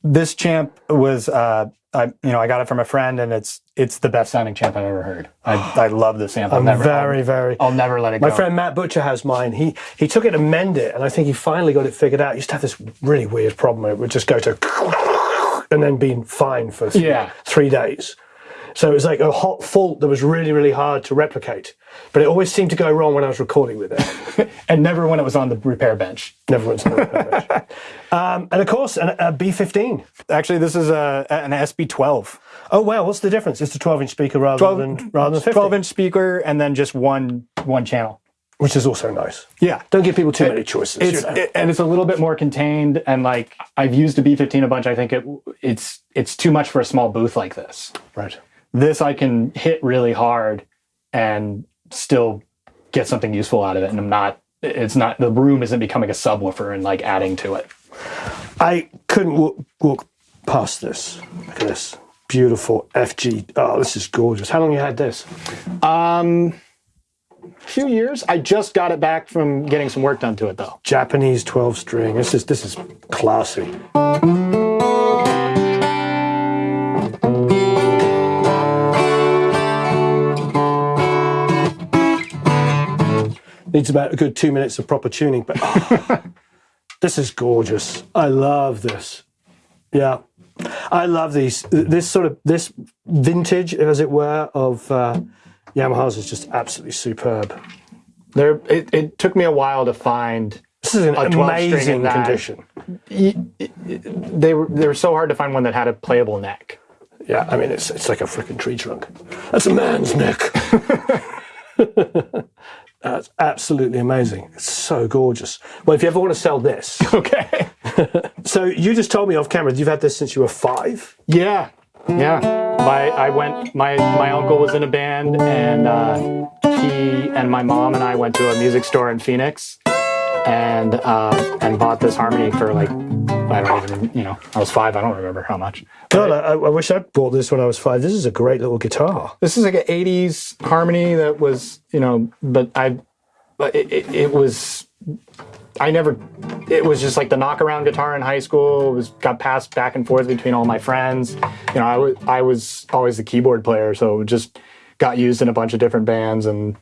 this champ was. Uh, I you know I got it from a friend and it's it's the best sounding champ I've ever heard. I, I love this amp. I'm never, very I'll, very. I'll never let it go. My go. friend Matt Butcher has mine. He he took it to mend it, and I think he finally got it figured out. He used to have this really weird problem. It would just go to and then be fine for th- Yeah. three days. So it was like a hot fault that was really really hard to replicate. But it always seemed to go wrong when I was recording with it. *laughs* and never when it was on the repair bench. Never went to the *laughs* um, And of course, an, a B15. Actually, this is a an SB12. Oh wow, what's the difference? It's a 12 inch speaker rather 12 than rather than 50, 12 inch speaker and then just one one channel. which is also nice. Yeah. Don't give people too many choices. It's, you know. it- and it's a little bit more contained and like I've used a B15 a bunch. I think it it's it's too much for a small booth like this. right. This I can hit really hard and still get something useful out of it. And I'm not it's not the room isn't becoming a subwoofer and like adding to it. I couldn't walk, walk past this. Look at this. Beautiful FG. Oh, this is gorgeous. How long you had this? Um a few years. I just got it back from getting some work done to it though. Japanese 12 string. This is this is classy. Needs about a good two minutes of proper tuning, but oh, *laughs* this is gorgeous. I love this. Yeah, I love these. This sort of this vintage, as it were, of uh, Yamahas is just absolutely superb. There it, it took me a while to find This is an amazing condition. they were they were so hard to find one that had a playable neck. Yeah, I mean it's it's like a freaking tree trunk. That's a man's neck. *laughs* *laughs* That's absolutely amazing. It's so gorgeous. Well, if you ever want to sell this, *laughs* Okay. *laughs* so you just told me off camera you've had this since you were five. Yeah, yeah. My I went. My my uncle was in a band, and uh, he and my mom and I went to a music store in Phoenix, and uh, and bought this harmony for like I don't even you know I was five. I don't remember how much. God, I, I wish I bought this when I was five. This is a great little guitar. This is like an '80s harmony that was you know, but I, but it, it, it was. I never. It was just like the knockaround guitar in high school. It was got passed back and forth between all my friends. You know, I was I was always the keyboard player, so it just got used in a bunch of different bands, and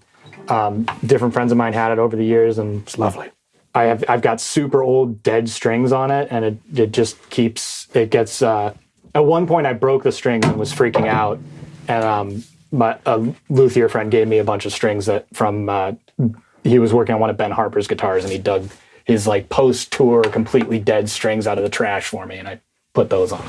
um, different friends of mine had it over the years, and It's lovely. I have I've got super old dead strings on it, and it it just keeps it gets. Uh, at one point, I broke the strings and was freaking out, and um, my a luthier friend gave me a bunch of strings that from uh, he was working on one of Ben Harper's guitars, and he dug his like post tour completely dead strings out of the trash for me, and I put those on.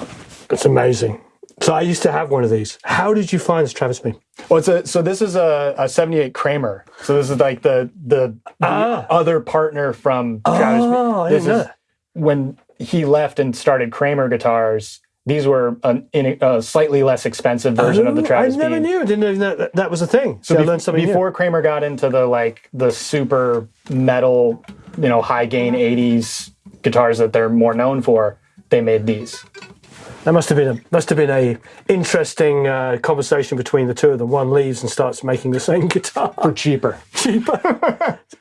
It's amazing. So I used to have one of these. How did you find this Travis Bean? Well, it's a so this is a, a '78 Kramer. So this is like the the, the Ah. other partner from Travis. Oh, I this is that. when he left and started Kramer guitars. These were an, in a slightly less expensive version of the Oh, Travis I never Bean. knew. Didn't know that, that was a thing. So, I learned something new. before Kramer got into the like the super metal, you know, high gain '80s guitars that they're more known for. They made these. That must have been a must have been a interesting uh, conversation between the two of them. One leaves and starts making the same *laughs* guitar. For cheaper. cheaper. *laughs*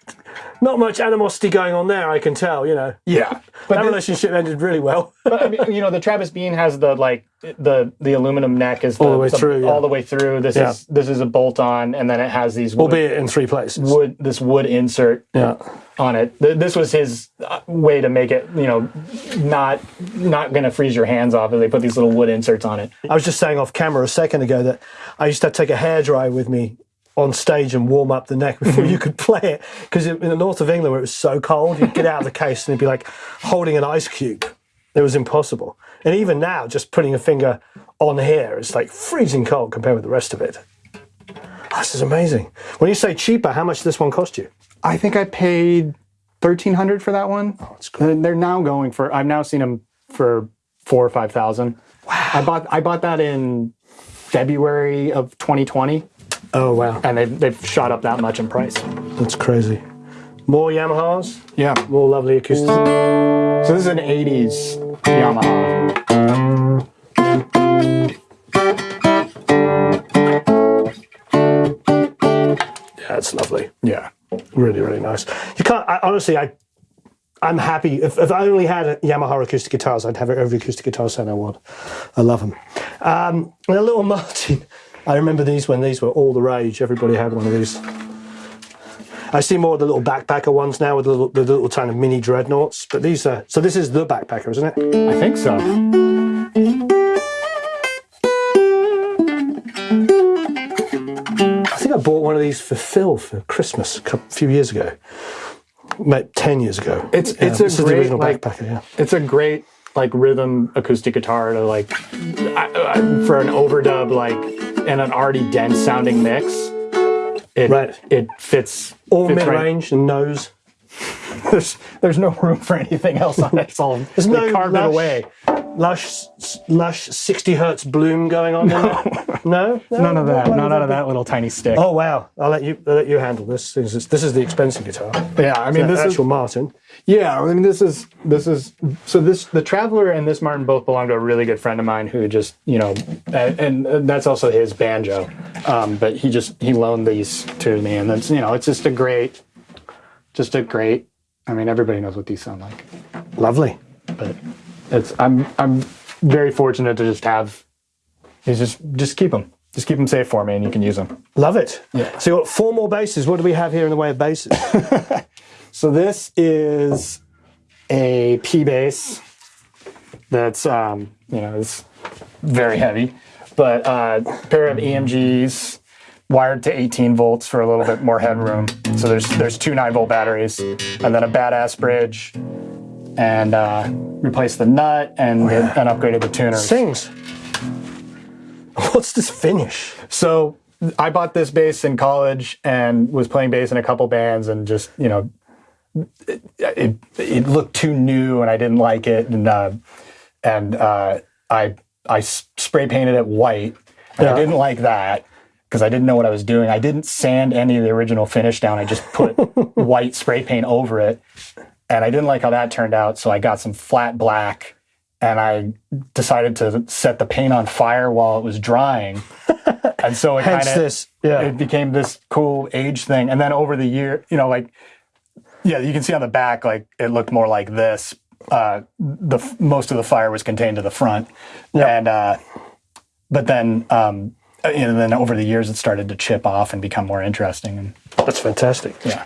Not much animosity going on there, I can tell. You know, Yeah, *laughs* but that relationship ended really well. *laughs* But, I mean, you know, the Travis Bean has the like the the aluminum neck is the, All the way through, yeah. all the way through. This Yeah. is this is a bolt on, and then it has these wood, Albeit in three places. wood this wood insert Yeah. on it. Th- This was his uh, way to make it, you know, not not gonna freeze your hands off. if They put these little wood inserts on it. I was just saying off camera a second ago that I used to take a hairdryer with me on stage and warm up the neck *laughs* before you mm-hmm. could play it. Because in the north of England, where it was so cold, you'd get out of the case and it'd be like holding an ice cube. It was impossible. And even now, just putting a finger on here, it's like freezing cold compared with the rest of it. Oh, this is amazing. When you say cheaper, how much does this one cost you? I think I paid thirteen hundred for that one. Oh, that's great. They're now going for. I've now seen them for four or five thousand. Wow. I bought I bought that in February of 2020, Oh, wow. and they've they've shot up that much in price. That's crazy. More Yamahas, Yeah. more lovely acoustics. So this is an 80s Yamaha. Yeah, it's lovely. Yeah. Really, really nice. You can't. I, honestly, I, I'm happy. If, if I only had Yamaha acoustic guitars, I'd have every acoustic guitar set I want. I love them. Um, and a little *laughs* Martin. I remember these when these were all the rage. Everybody had one of these. I see more of the little backpacker ones now with the little, the little kind of mini dreadnoughts. But these are so. This is the backpacker, isn't it? I think so. I think I bought one of these for Phil for Christmas a couple, few years ago, about ten years ago. It's it's a great original like, backpacker. Yeah. it's a great like rhythm acoustic guitar to like I, I, for an overdub like and an already dense sounding mix. It Right. it fits All fits mid right. range and nose. *laughs* There's there's no room for anything else on it. It's all There's no carved it away. Lush, lush 60 hertz bloom going on there? No, no, *laughs* None of that. None out of that little tiny stick. Oh wow! I'll let you. I'll let you handle this. This is, this is the expensive guitar. yeah, I mean this is actual Martin. Yeah, I mean this is this is so this the Traveler and this Martin both belong to a really good friend of mine who just you know and, and that's also his banjo, um, but he just he loaned these to me and that's you know it's just a great, just a great. I mean everybody knows what these sound like, Lovely. but it's I'm I'm very fortunate to just have. Is just just keep them, just keep them safe for me, and you can use them. Love it. Yeah. So you got four more bases. What do we have here in the way of bases? *laughs* So this is a P bass that's um, you know it's very heavy, but uh, pair of EMGs wired to 18 volts for a little bit more headroom. So there's there's two 9 volt batteries, and then a badass bridge, and uh, replaced the nut and and upgraded the tuners. Sings. *laughs* What's this finish? So I bought this bass in college and was playing bass in a couple bands and just you know it, it, it looked too new and I didn't like it and uh, and uh, I I s- spray painted it white and Yeah. I didn't like that because I didn't know what I was doing. I didn't sand any of the original finish down. I just put *laughs* white spray paint over it and I didn't like how that turned out. So I got some flat black and I decided to set the paint on fire while it was drying. *laughs* and so it kind of. Yeah. it became this cool age thing. And then over the year, you know, like yeah, you can see on the back, like it looked more like this. Uh, the most of the fire was contained to the front, and uh, but then um, and then over the years it started to chip off and become more interesting. And That's fantastic. yeah,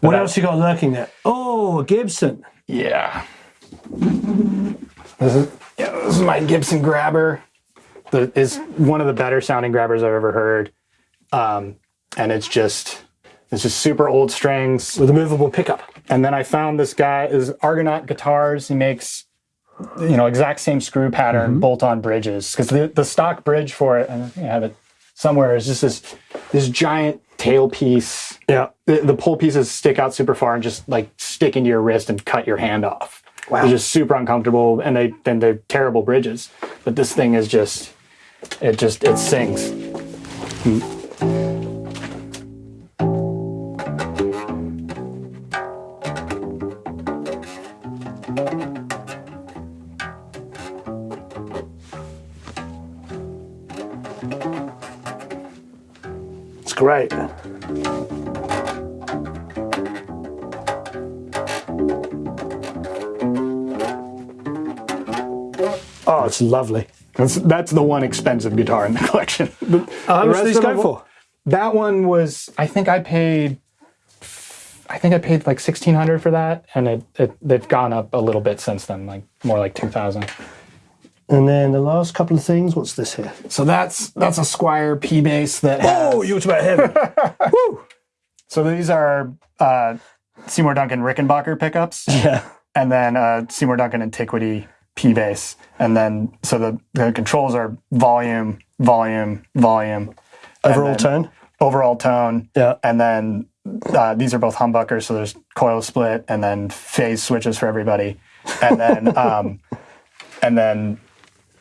What that- else you got lurking there? Oh, a Gibson. yeah. This is yeah, this is my Gibson grabber. The is one of the better sounding grabbers I've ever heard, um, and it's just it's just super old strings. with a movable pickup. And then I found this guy is Argonaut Guitars. He makes you know exact same screw pattern bolt-on bridges because the, the stock bridge for it, and I think I have it somewhere, is just this this giant tailpiece. Yeah. The, the pole pieces stick out super far and just like stick into your wrist and cut your hand off. Wow. They're just super uncomfortable, and they then they're terrible bridges. But this thing is just it just it sings. It's great. Oh, it's lovely. That's that's the one expensive guitar in the *laughs* collection. The- How the much rest do these go for? That one was, I think I paid, I think I paid like sixteen hundred for that, and it, it they've gone up a little bit since then, like more like two thousand. And then the last couple of things. What's this here? So that's that's a Squier P bass that. Has, Oh, you talk about heavy. *laughs* Woo! so these are uh, Seymour Duncan Rickenbacker pickups, Yeah. and then uh, Seymour Duncan Antiquity P bass, and then so the, the controls are volume, volume, volume. Overall tone. Overall tone. Yeah. and then uh, these are both humbuckers, so there's coil split and then phase switches for everybody, and then um, *laughs* and then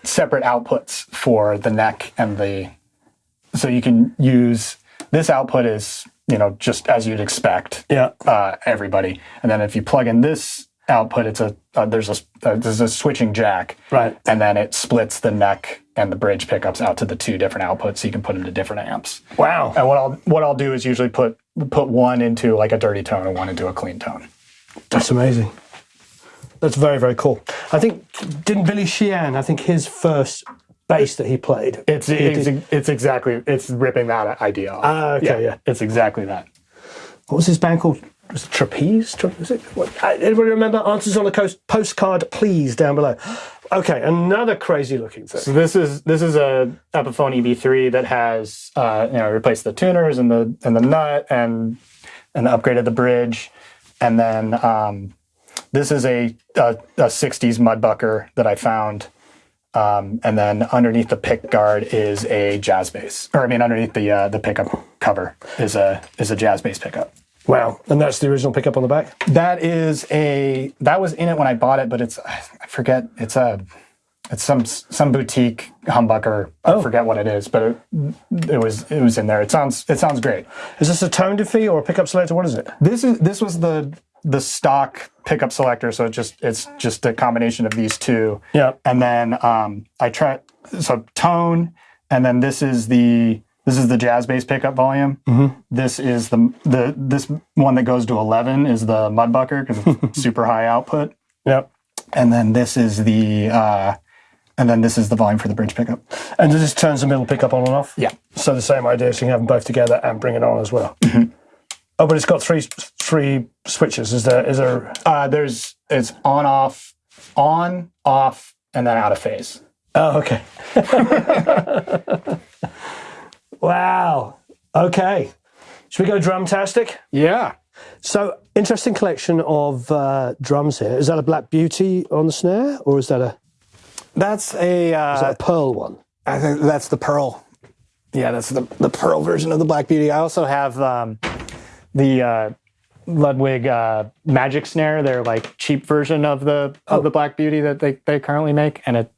separate outputs for the neck and the. So you can use this output is you know just as you'd expect Yeah. uh, everybody, and then if you plug in this output, it's a uh, there's a uh, there's a switching jack, Right. and then it splits the neck and the bridge pickups out to the two different outputs, so you can put them to different amps. Wow. And what I'll what I'll do is usually put put one into like a dirty tone and one into a clean tone. That's amazing. That's very, very cool. I think, didn't Billy Sheehan, I think his first bass that he played. It's it's, it's exactly it's ripping that idea off. Ah, okay, yeah. It's exactly that. what was his band called? Was it Trapeze? Tra- Was it? What, uh, anybody remember? Answers on the coast postcard, please, down below. *gasps* Okay, another crazy looking thing. So this is this is a Epiphone EB3 that has uh, you know replaced the tuners and the and the nut and and upgraded the bridge, and then um, this is a, a a 60s mudbucker that I found. Um, and then underneath the pick guard is a jazz bass, or I mean, underneath the uh, the pickup cover is a is a jazz bass pickup. Wow, and that's the original pickup on the back. That is a that was in it when I bought it, but it's I forget it's a it's some some boutique humbucker. I forget what it is, but it, it was it was in there. It sounds it sounds great. Is this a tone defeat or a pickup selector? What is it? This is this was the the stock pickup selector, so it just it's just a combination of these two. Yeah. And then um, I try so tone, and then this is the this is the jazz bass pickup volume. This is the the this one that goes to eleven is the mudbucker because it's *laughs* super high output. Yep. and then this is the uh, and then this is the volume for the bridge pickup. And this turns the middle pickup on and off? Yeah. So the same idea, so you can have them both together and bring it on as well. Oh, but it's got three three switches. Is there? Is there? Uh, there's it's on off, on off, and then out of phase. Oh, okay. *laughs* wow. Okay. Should we go drumtastic? Yeah, So interesting collection of uh, drums here. Is that a Black Beauty on the snare, or is that a, that's a Uh, is that a Pearl one? I think that's the pearl. Yeah, that's the, the pearl version of the Black Beauty. I also have um, the uh, Ludwig uh, Magic Snare. They're like cheap version of the of the Black Beauty that they, they currently make, and it.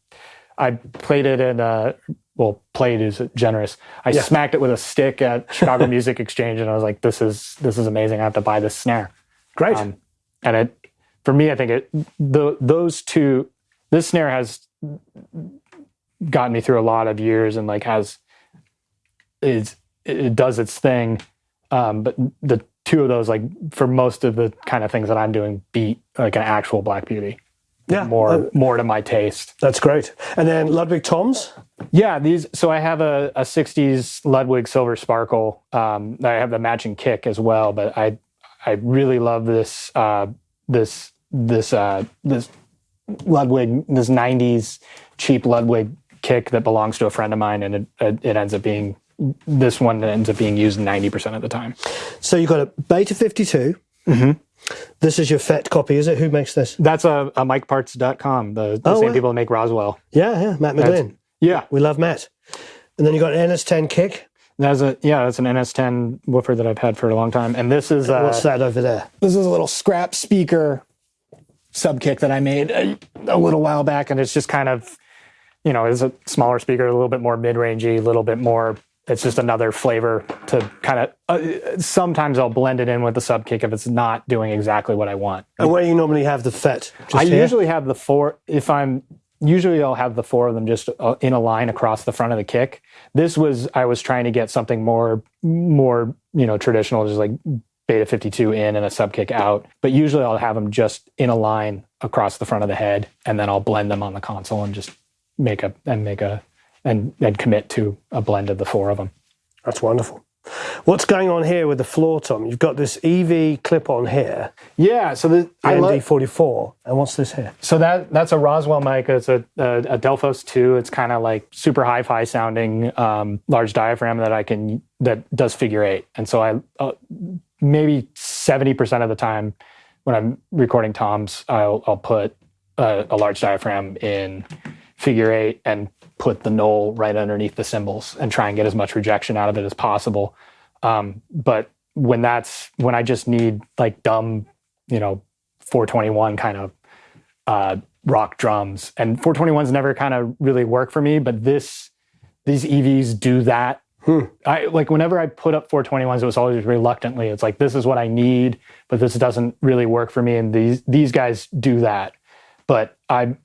I played it in uh, well, played is generous. I Yeah. smacked it with a stick at *laughs* Chicago Music Exchange, and I was like, "This is this is amazing. I have to buy this snare." Great. Um, and it, for me, I think it the, those two, this snare has gotten me through a lot of years and like has is it does its thing. Um, but the two of those, like for most of the kind of things that I'm doing, beat like an actual Black Beauty. yeah, More uh, more to my taste. that's great. And then Ludwig Toms. Yeah, these. So I have a, a '60s Ludwig Silver Sparkle. Um, I have the matching kick as well, but I I really love this uh, this this uh, this Ludwig this '90s cheap Ludwig kick that belongs to a friend of mine, and it it, it ends up being this one ends up being used 90% of the time. So you've got a Beta 52. Mm-hmm. This is your FET copy, is it? Who makes this? That's a, a MicParts.com, the, the Oh, same wow. people that make Roswell. Yeah, yeah, Matt McGlynn. Yeah, We love Matt. And then you got an NS10 kick. that's a yeah, that's an NS10 woofer that I've had for a long time, and this is uh, What's that over there? this is a little scrap speaker sub kick that I made a, a little while back, and it's just kind of, you know, it's a smaller speaker, a little bit more mid rangey, a little bit more. It's just another flavor to kind of. Uh, sometimes I'll blend it in with the sub kick if it's not doing exactly what I want. And where you normally have the FET? I here? usually have the four. If I'm usually I'll have the four of them just uh, in a line across the front of the kick. This was I was trying to get something more more you know traditional, just like beta 52 in and a sub kick out. But usually I'll have them just in a line across the front of the head, and then I'll blend them on the console and just make a and make a and and commit to a blend of the four of them. That's wonderful. What's going on here with the floor, Tom? You've got this EV clip on here, Yeah, so the, the I love ND44. And what's this here? So that that's a Roswell mic. It's a a, a Delphos two. It's kind of like super hi-fi sounding, um, large diaphragm that I can that does figure eight. And so I uh, maybe seventy percent of the time when I'm recording toms, I'll I'll put a, a large diaphragm in figure eight and put the null right underneath the cymbals and try and get as much rejection out of it as possible. Um, but when that's when I just need like dumb, you know, 421 kind of uh, rock drums. And 421s never kind of really work for me, but this these EVs do that. I like whenever I put up 421s, it was always reluctantly. It's like this is what I need, but this doesn't really work for me. And these these guys do that. But I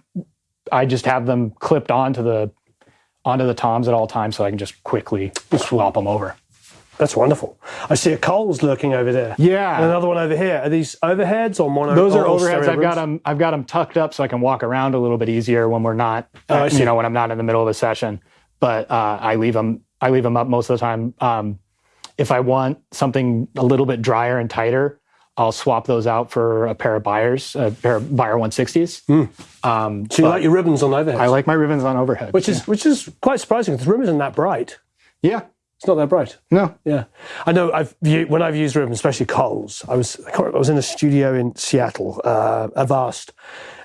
I just have them clipped onto the onto the toms at all times, so I can just quickly swap them over. That's wonderful. I see a Coles lurking over there. Yeah. And another one over here. Are these overheads or mono? Those are overheads. I've got them. I've got them tucked up so I can walk around a little bit easier when we're not, Oh, uh, you know, when I'm not in the middle of a session. But uh, I leave them. I leave them up most of the time. Um, if I want something a little bit drier and tighter, I'll swap those out for a pair of Beyers, a pair of Beyer 160s. Um, So you like your ribbons on overheads? I like my ribbons on overhead. which is which is quite surprising because the ribbon isn't that bright. yeah, It's not that bright. no, Yeah, I know. I've when I've used ribbons, especially Coles. I was I, I was in a studio in Seattle, uh, Avast,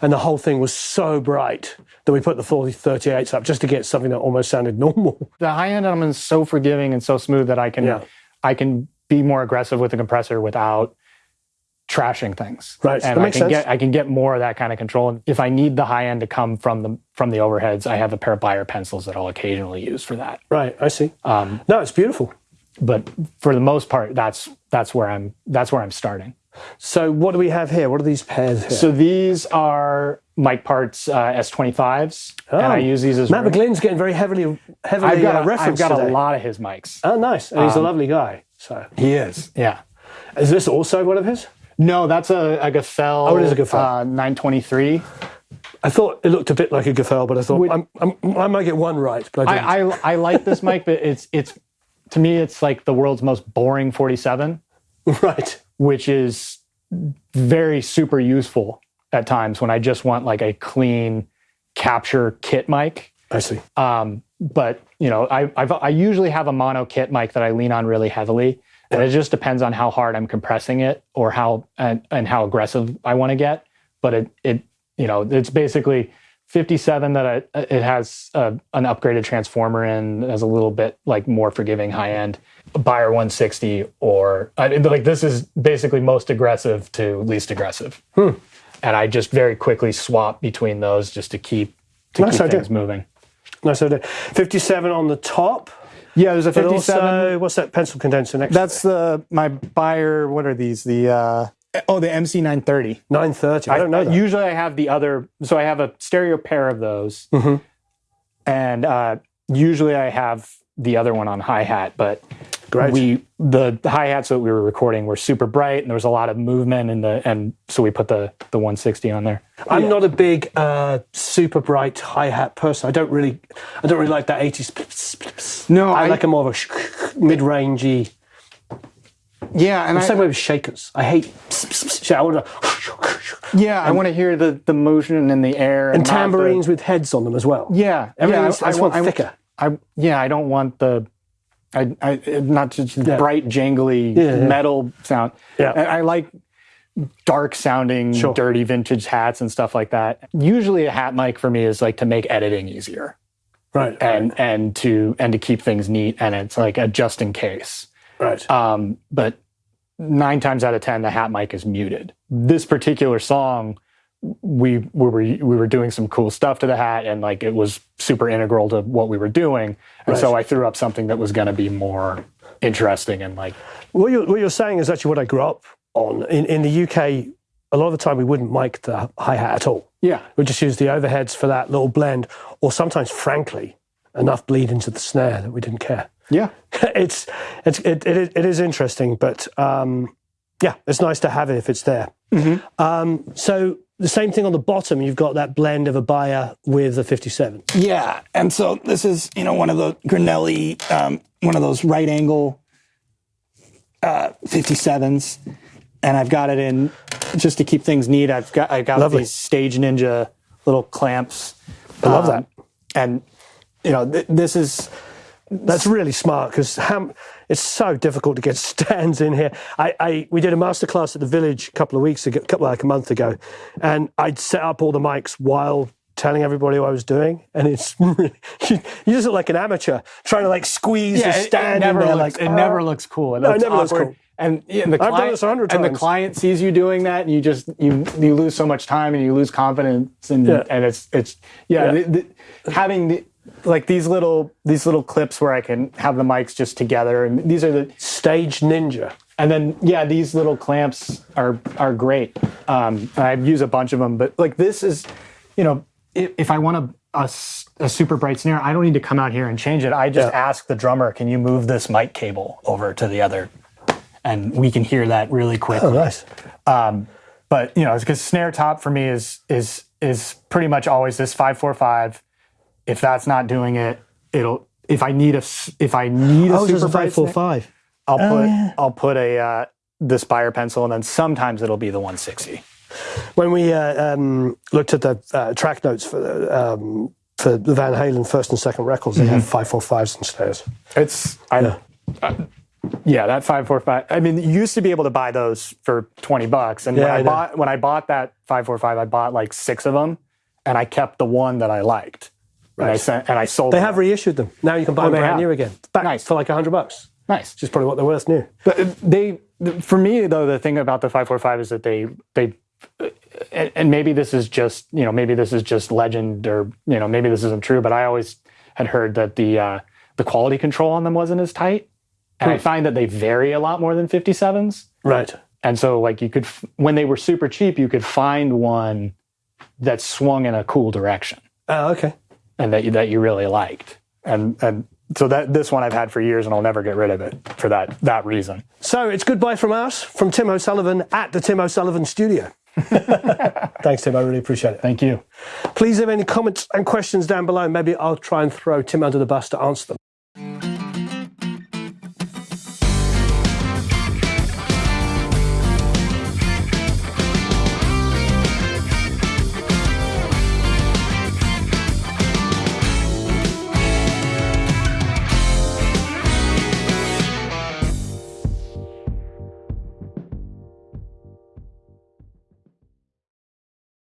and the whole thing was so bright that we put the 40 38s up just to get something that almost sounded *laughs* normal. the high end element is so forgiving and so smooth that I can Yeah. I can be more aggressive with the compressor without trashing things. Right, And I can sense. get I can get more of that kind of control. And if I need the high end to come from the from the overheads, I have a pair of Beyer pencils that I'll occasionally use for that. Right, I see. Um, No, it's beautiful. but for the most part, that's that's where I'm that's where I'm starting. So what do we have here? What are these pairs here? So these are MicParts uh, S25s, and I use these as Oh, Matt McGlynn's getting very heavily heavily I've got, uh, a, I've referenced got a lot of his mics. Oh, nice. And he's a lovely guy. So He is, yeah. is this also one of his? No, that's a, a Gefell. Oh, it is a Gefell. Uh, 923. I thought it looked a bit like a Gefell, but I thought I'm, I'm, I might get one right, but I. I, I I like this mic, but it's it's to me it's like the world's most boring 47, *laughs* right. which is very super useful at times when I just want like a clean capture kit mic. I see. Um, but you know, I I've, I usually have a mono kit mic that I lean on really heavily, and it just depends on how hard I'm compressing it or how and, and how aggressive I want to get. But it it you know it's basically 57 that I, it has uh, an upgraded transformer in, has a little bit like more forgiving high end. Beyer 160 or I, like this is basically most aggressive to least aggressive. Hmm. And I just very quickly swap between those just to keep to Nice keep idea. things moving. Nice idea. 57 on the top. Yeah, there's a But 57. also, what's that pencil condenser next? That's the my Beyer. What are these? The uh, oh, the MC 930. 930. I don't know that. Usually, I have the other. So I have a stereo pair of those, Mhm. and uh, usually I have the other one on hi hat. But Great. we the hi hats that we were recording were super bright, and there was a lot of movement, and the and so we put the the 160 on there. I'm not a big uh, super bright hi hat person. I don't really, I don't really like that 80s. No, I, I- like a more of a mid rangey. Yeah, and the Same way with shakers. I hate. I wanna- *laughs* yeah, I want to hear the the motion in the air and the- tambourines with heads on them as well. Yeah, Everything yeah, I just want I, thicker. I yeah, I don't want the, I, I not just bright jangly Yeah, yeah. metal sound. Yeah. I, I like dark sounding, Sure. dirty vintage hats and stuff like that. Usually, a hat mic for me is like to make editing easier Right. and and to and to keep things neat, and it's like a just in case. right. Um, but nine times out of ten, the hat mic is muted. This particular song, we, we were we were doing some cool stuff to the hat, and like it was super integral to what we were doing. And so I threw up something that was going to be more interesting and like What you're, what you're saying is actually what I grew up on. In, in the UK, a lot of the time we wouldn't mic the hi hat at all. yeah, We just use the overheads for that little blend, or sometimes, frankly, enough bleed into the snare that we didn't care. yeah, *laughs* it's it's it, it, is- it is interesting, but um, yeah, it's nice to have it if it's there. Um, so the same thing on the bottom, you've got that blend of a Beyer with a 57. Yeah, and so this is you know one of the Granelli, um, one of those right angle uh, 57s, and I've got it in just to keep things neat. I've got I got Lovely. these Stage Ninja little clamps. I love um, that. and you know th- this is That's really smart because it's so difficult to get *laughs* stands in here. I, I we did a masterclass at the village a couple of weeks ago, couple like a month ago, and I'd set up all the mics while telling everybody what I was doing, and it's *laughs* really, you, you just look like an amateur trying to like squeeze a it- it, stand in there. looks, like it "Oh." never ah. looks cool. It, No, it looks never looks cool. And, yeah, and the done client, this a hundred and the client sees you doing that, and you just you you lose so much time, and you lose confidence, and Yeah. and it's it's yeah, Yeah. The, the, having the, like these little these little clips where I can have the mics just together, and these are the Stage Ninja. and then yeah, these little clamps are are great. Um, I use a bunch of them, but like this is, you know, if, if I want a a super bright snare, I don't need to come out here and change it. I just Yeah. ask the drummer, "Can you move this mic cable over to the other?" And we can hear that really quick. Oh, nice. Um, but you know, because snare top for me is is is pretty much always this five four five. If that's not doing it, it'll. If I need a if I need a Oh, super bright five five. I'll put yeah. I'll put a uh, the Spire pencil, and then sometimes it'll be the 160. When we uh, um, looked at the uh, track notes for the um, for the Van Halen first and second records, they have five four fives and snares. It's I, Yeah. yeah that five four five. I mean, you used to be able to buy those for 20 bucks, and Yeah, when I I, bought when I bought that five four five, I bought like six of them, and I kept the one that I liked. And I Right. sent and I sold. They them. have reissued them. Now you can buy them they brand new again. Back Nice. for like hundred bucks. nice. Which is probably what they're worth new. But uh, they, for me though, the thing about the five four five is that they they, and and maybe this is just you know maybe this is just legend or you know maybe this isn't true, but I always had heard that the uh, the quality control on them wasn't as tight, and I find that they vary a lot more than fifty sevens. Right. And so like you could f- when they were super cheap, you could find one that swung in a cool direction Oh, okay. And that you, that you really liked, and and. So that this one I've had for years, and I'll never get rid of it for that that reason. So it's goodbye from us, from Tim O'Sullivan at the Tim O'Sullivan Studio. *laughs* Thanks, Tim. I really appreciate it. Thank you. Please leave any comments and questions down below. Maybe I'll try and throw Tim under the bus to answer them.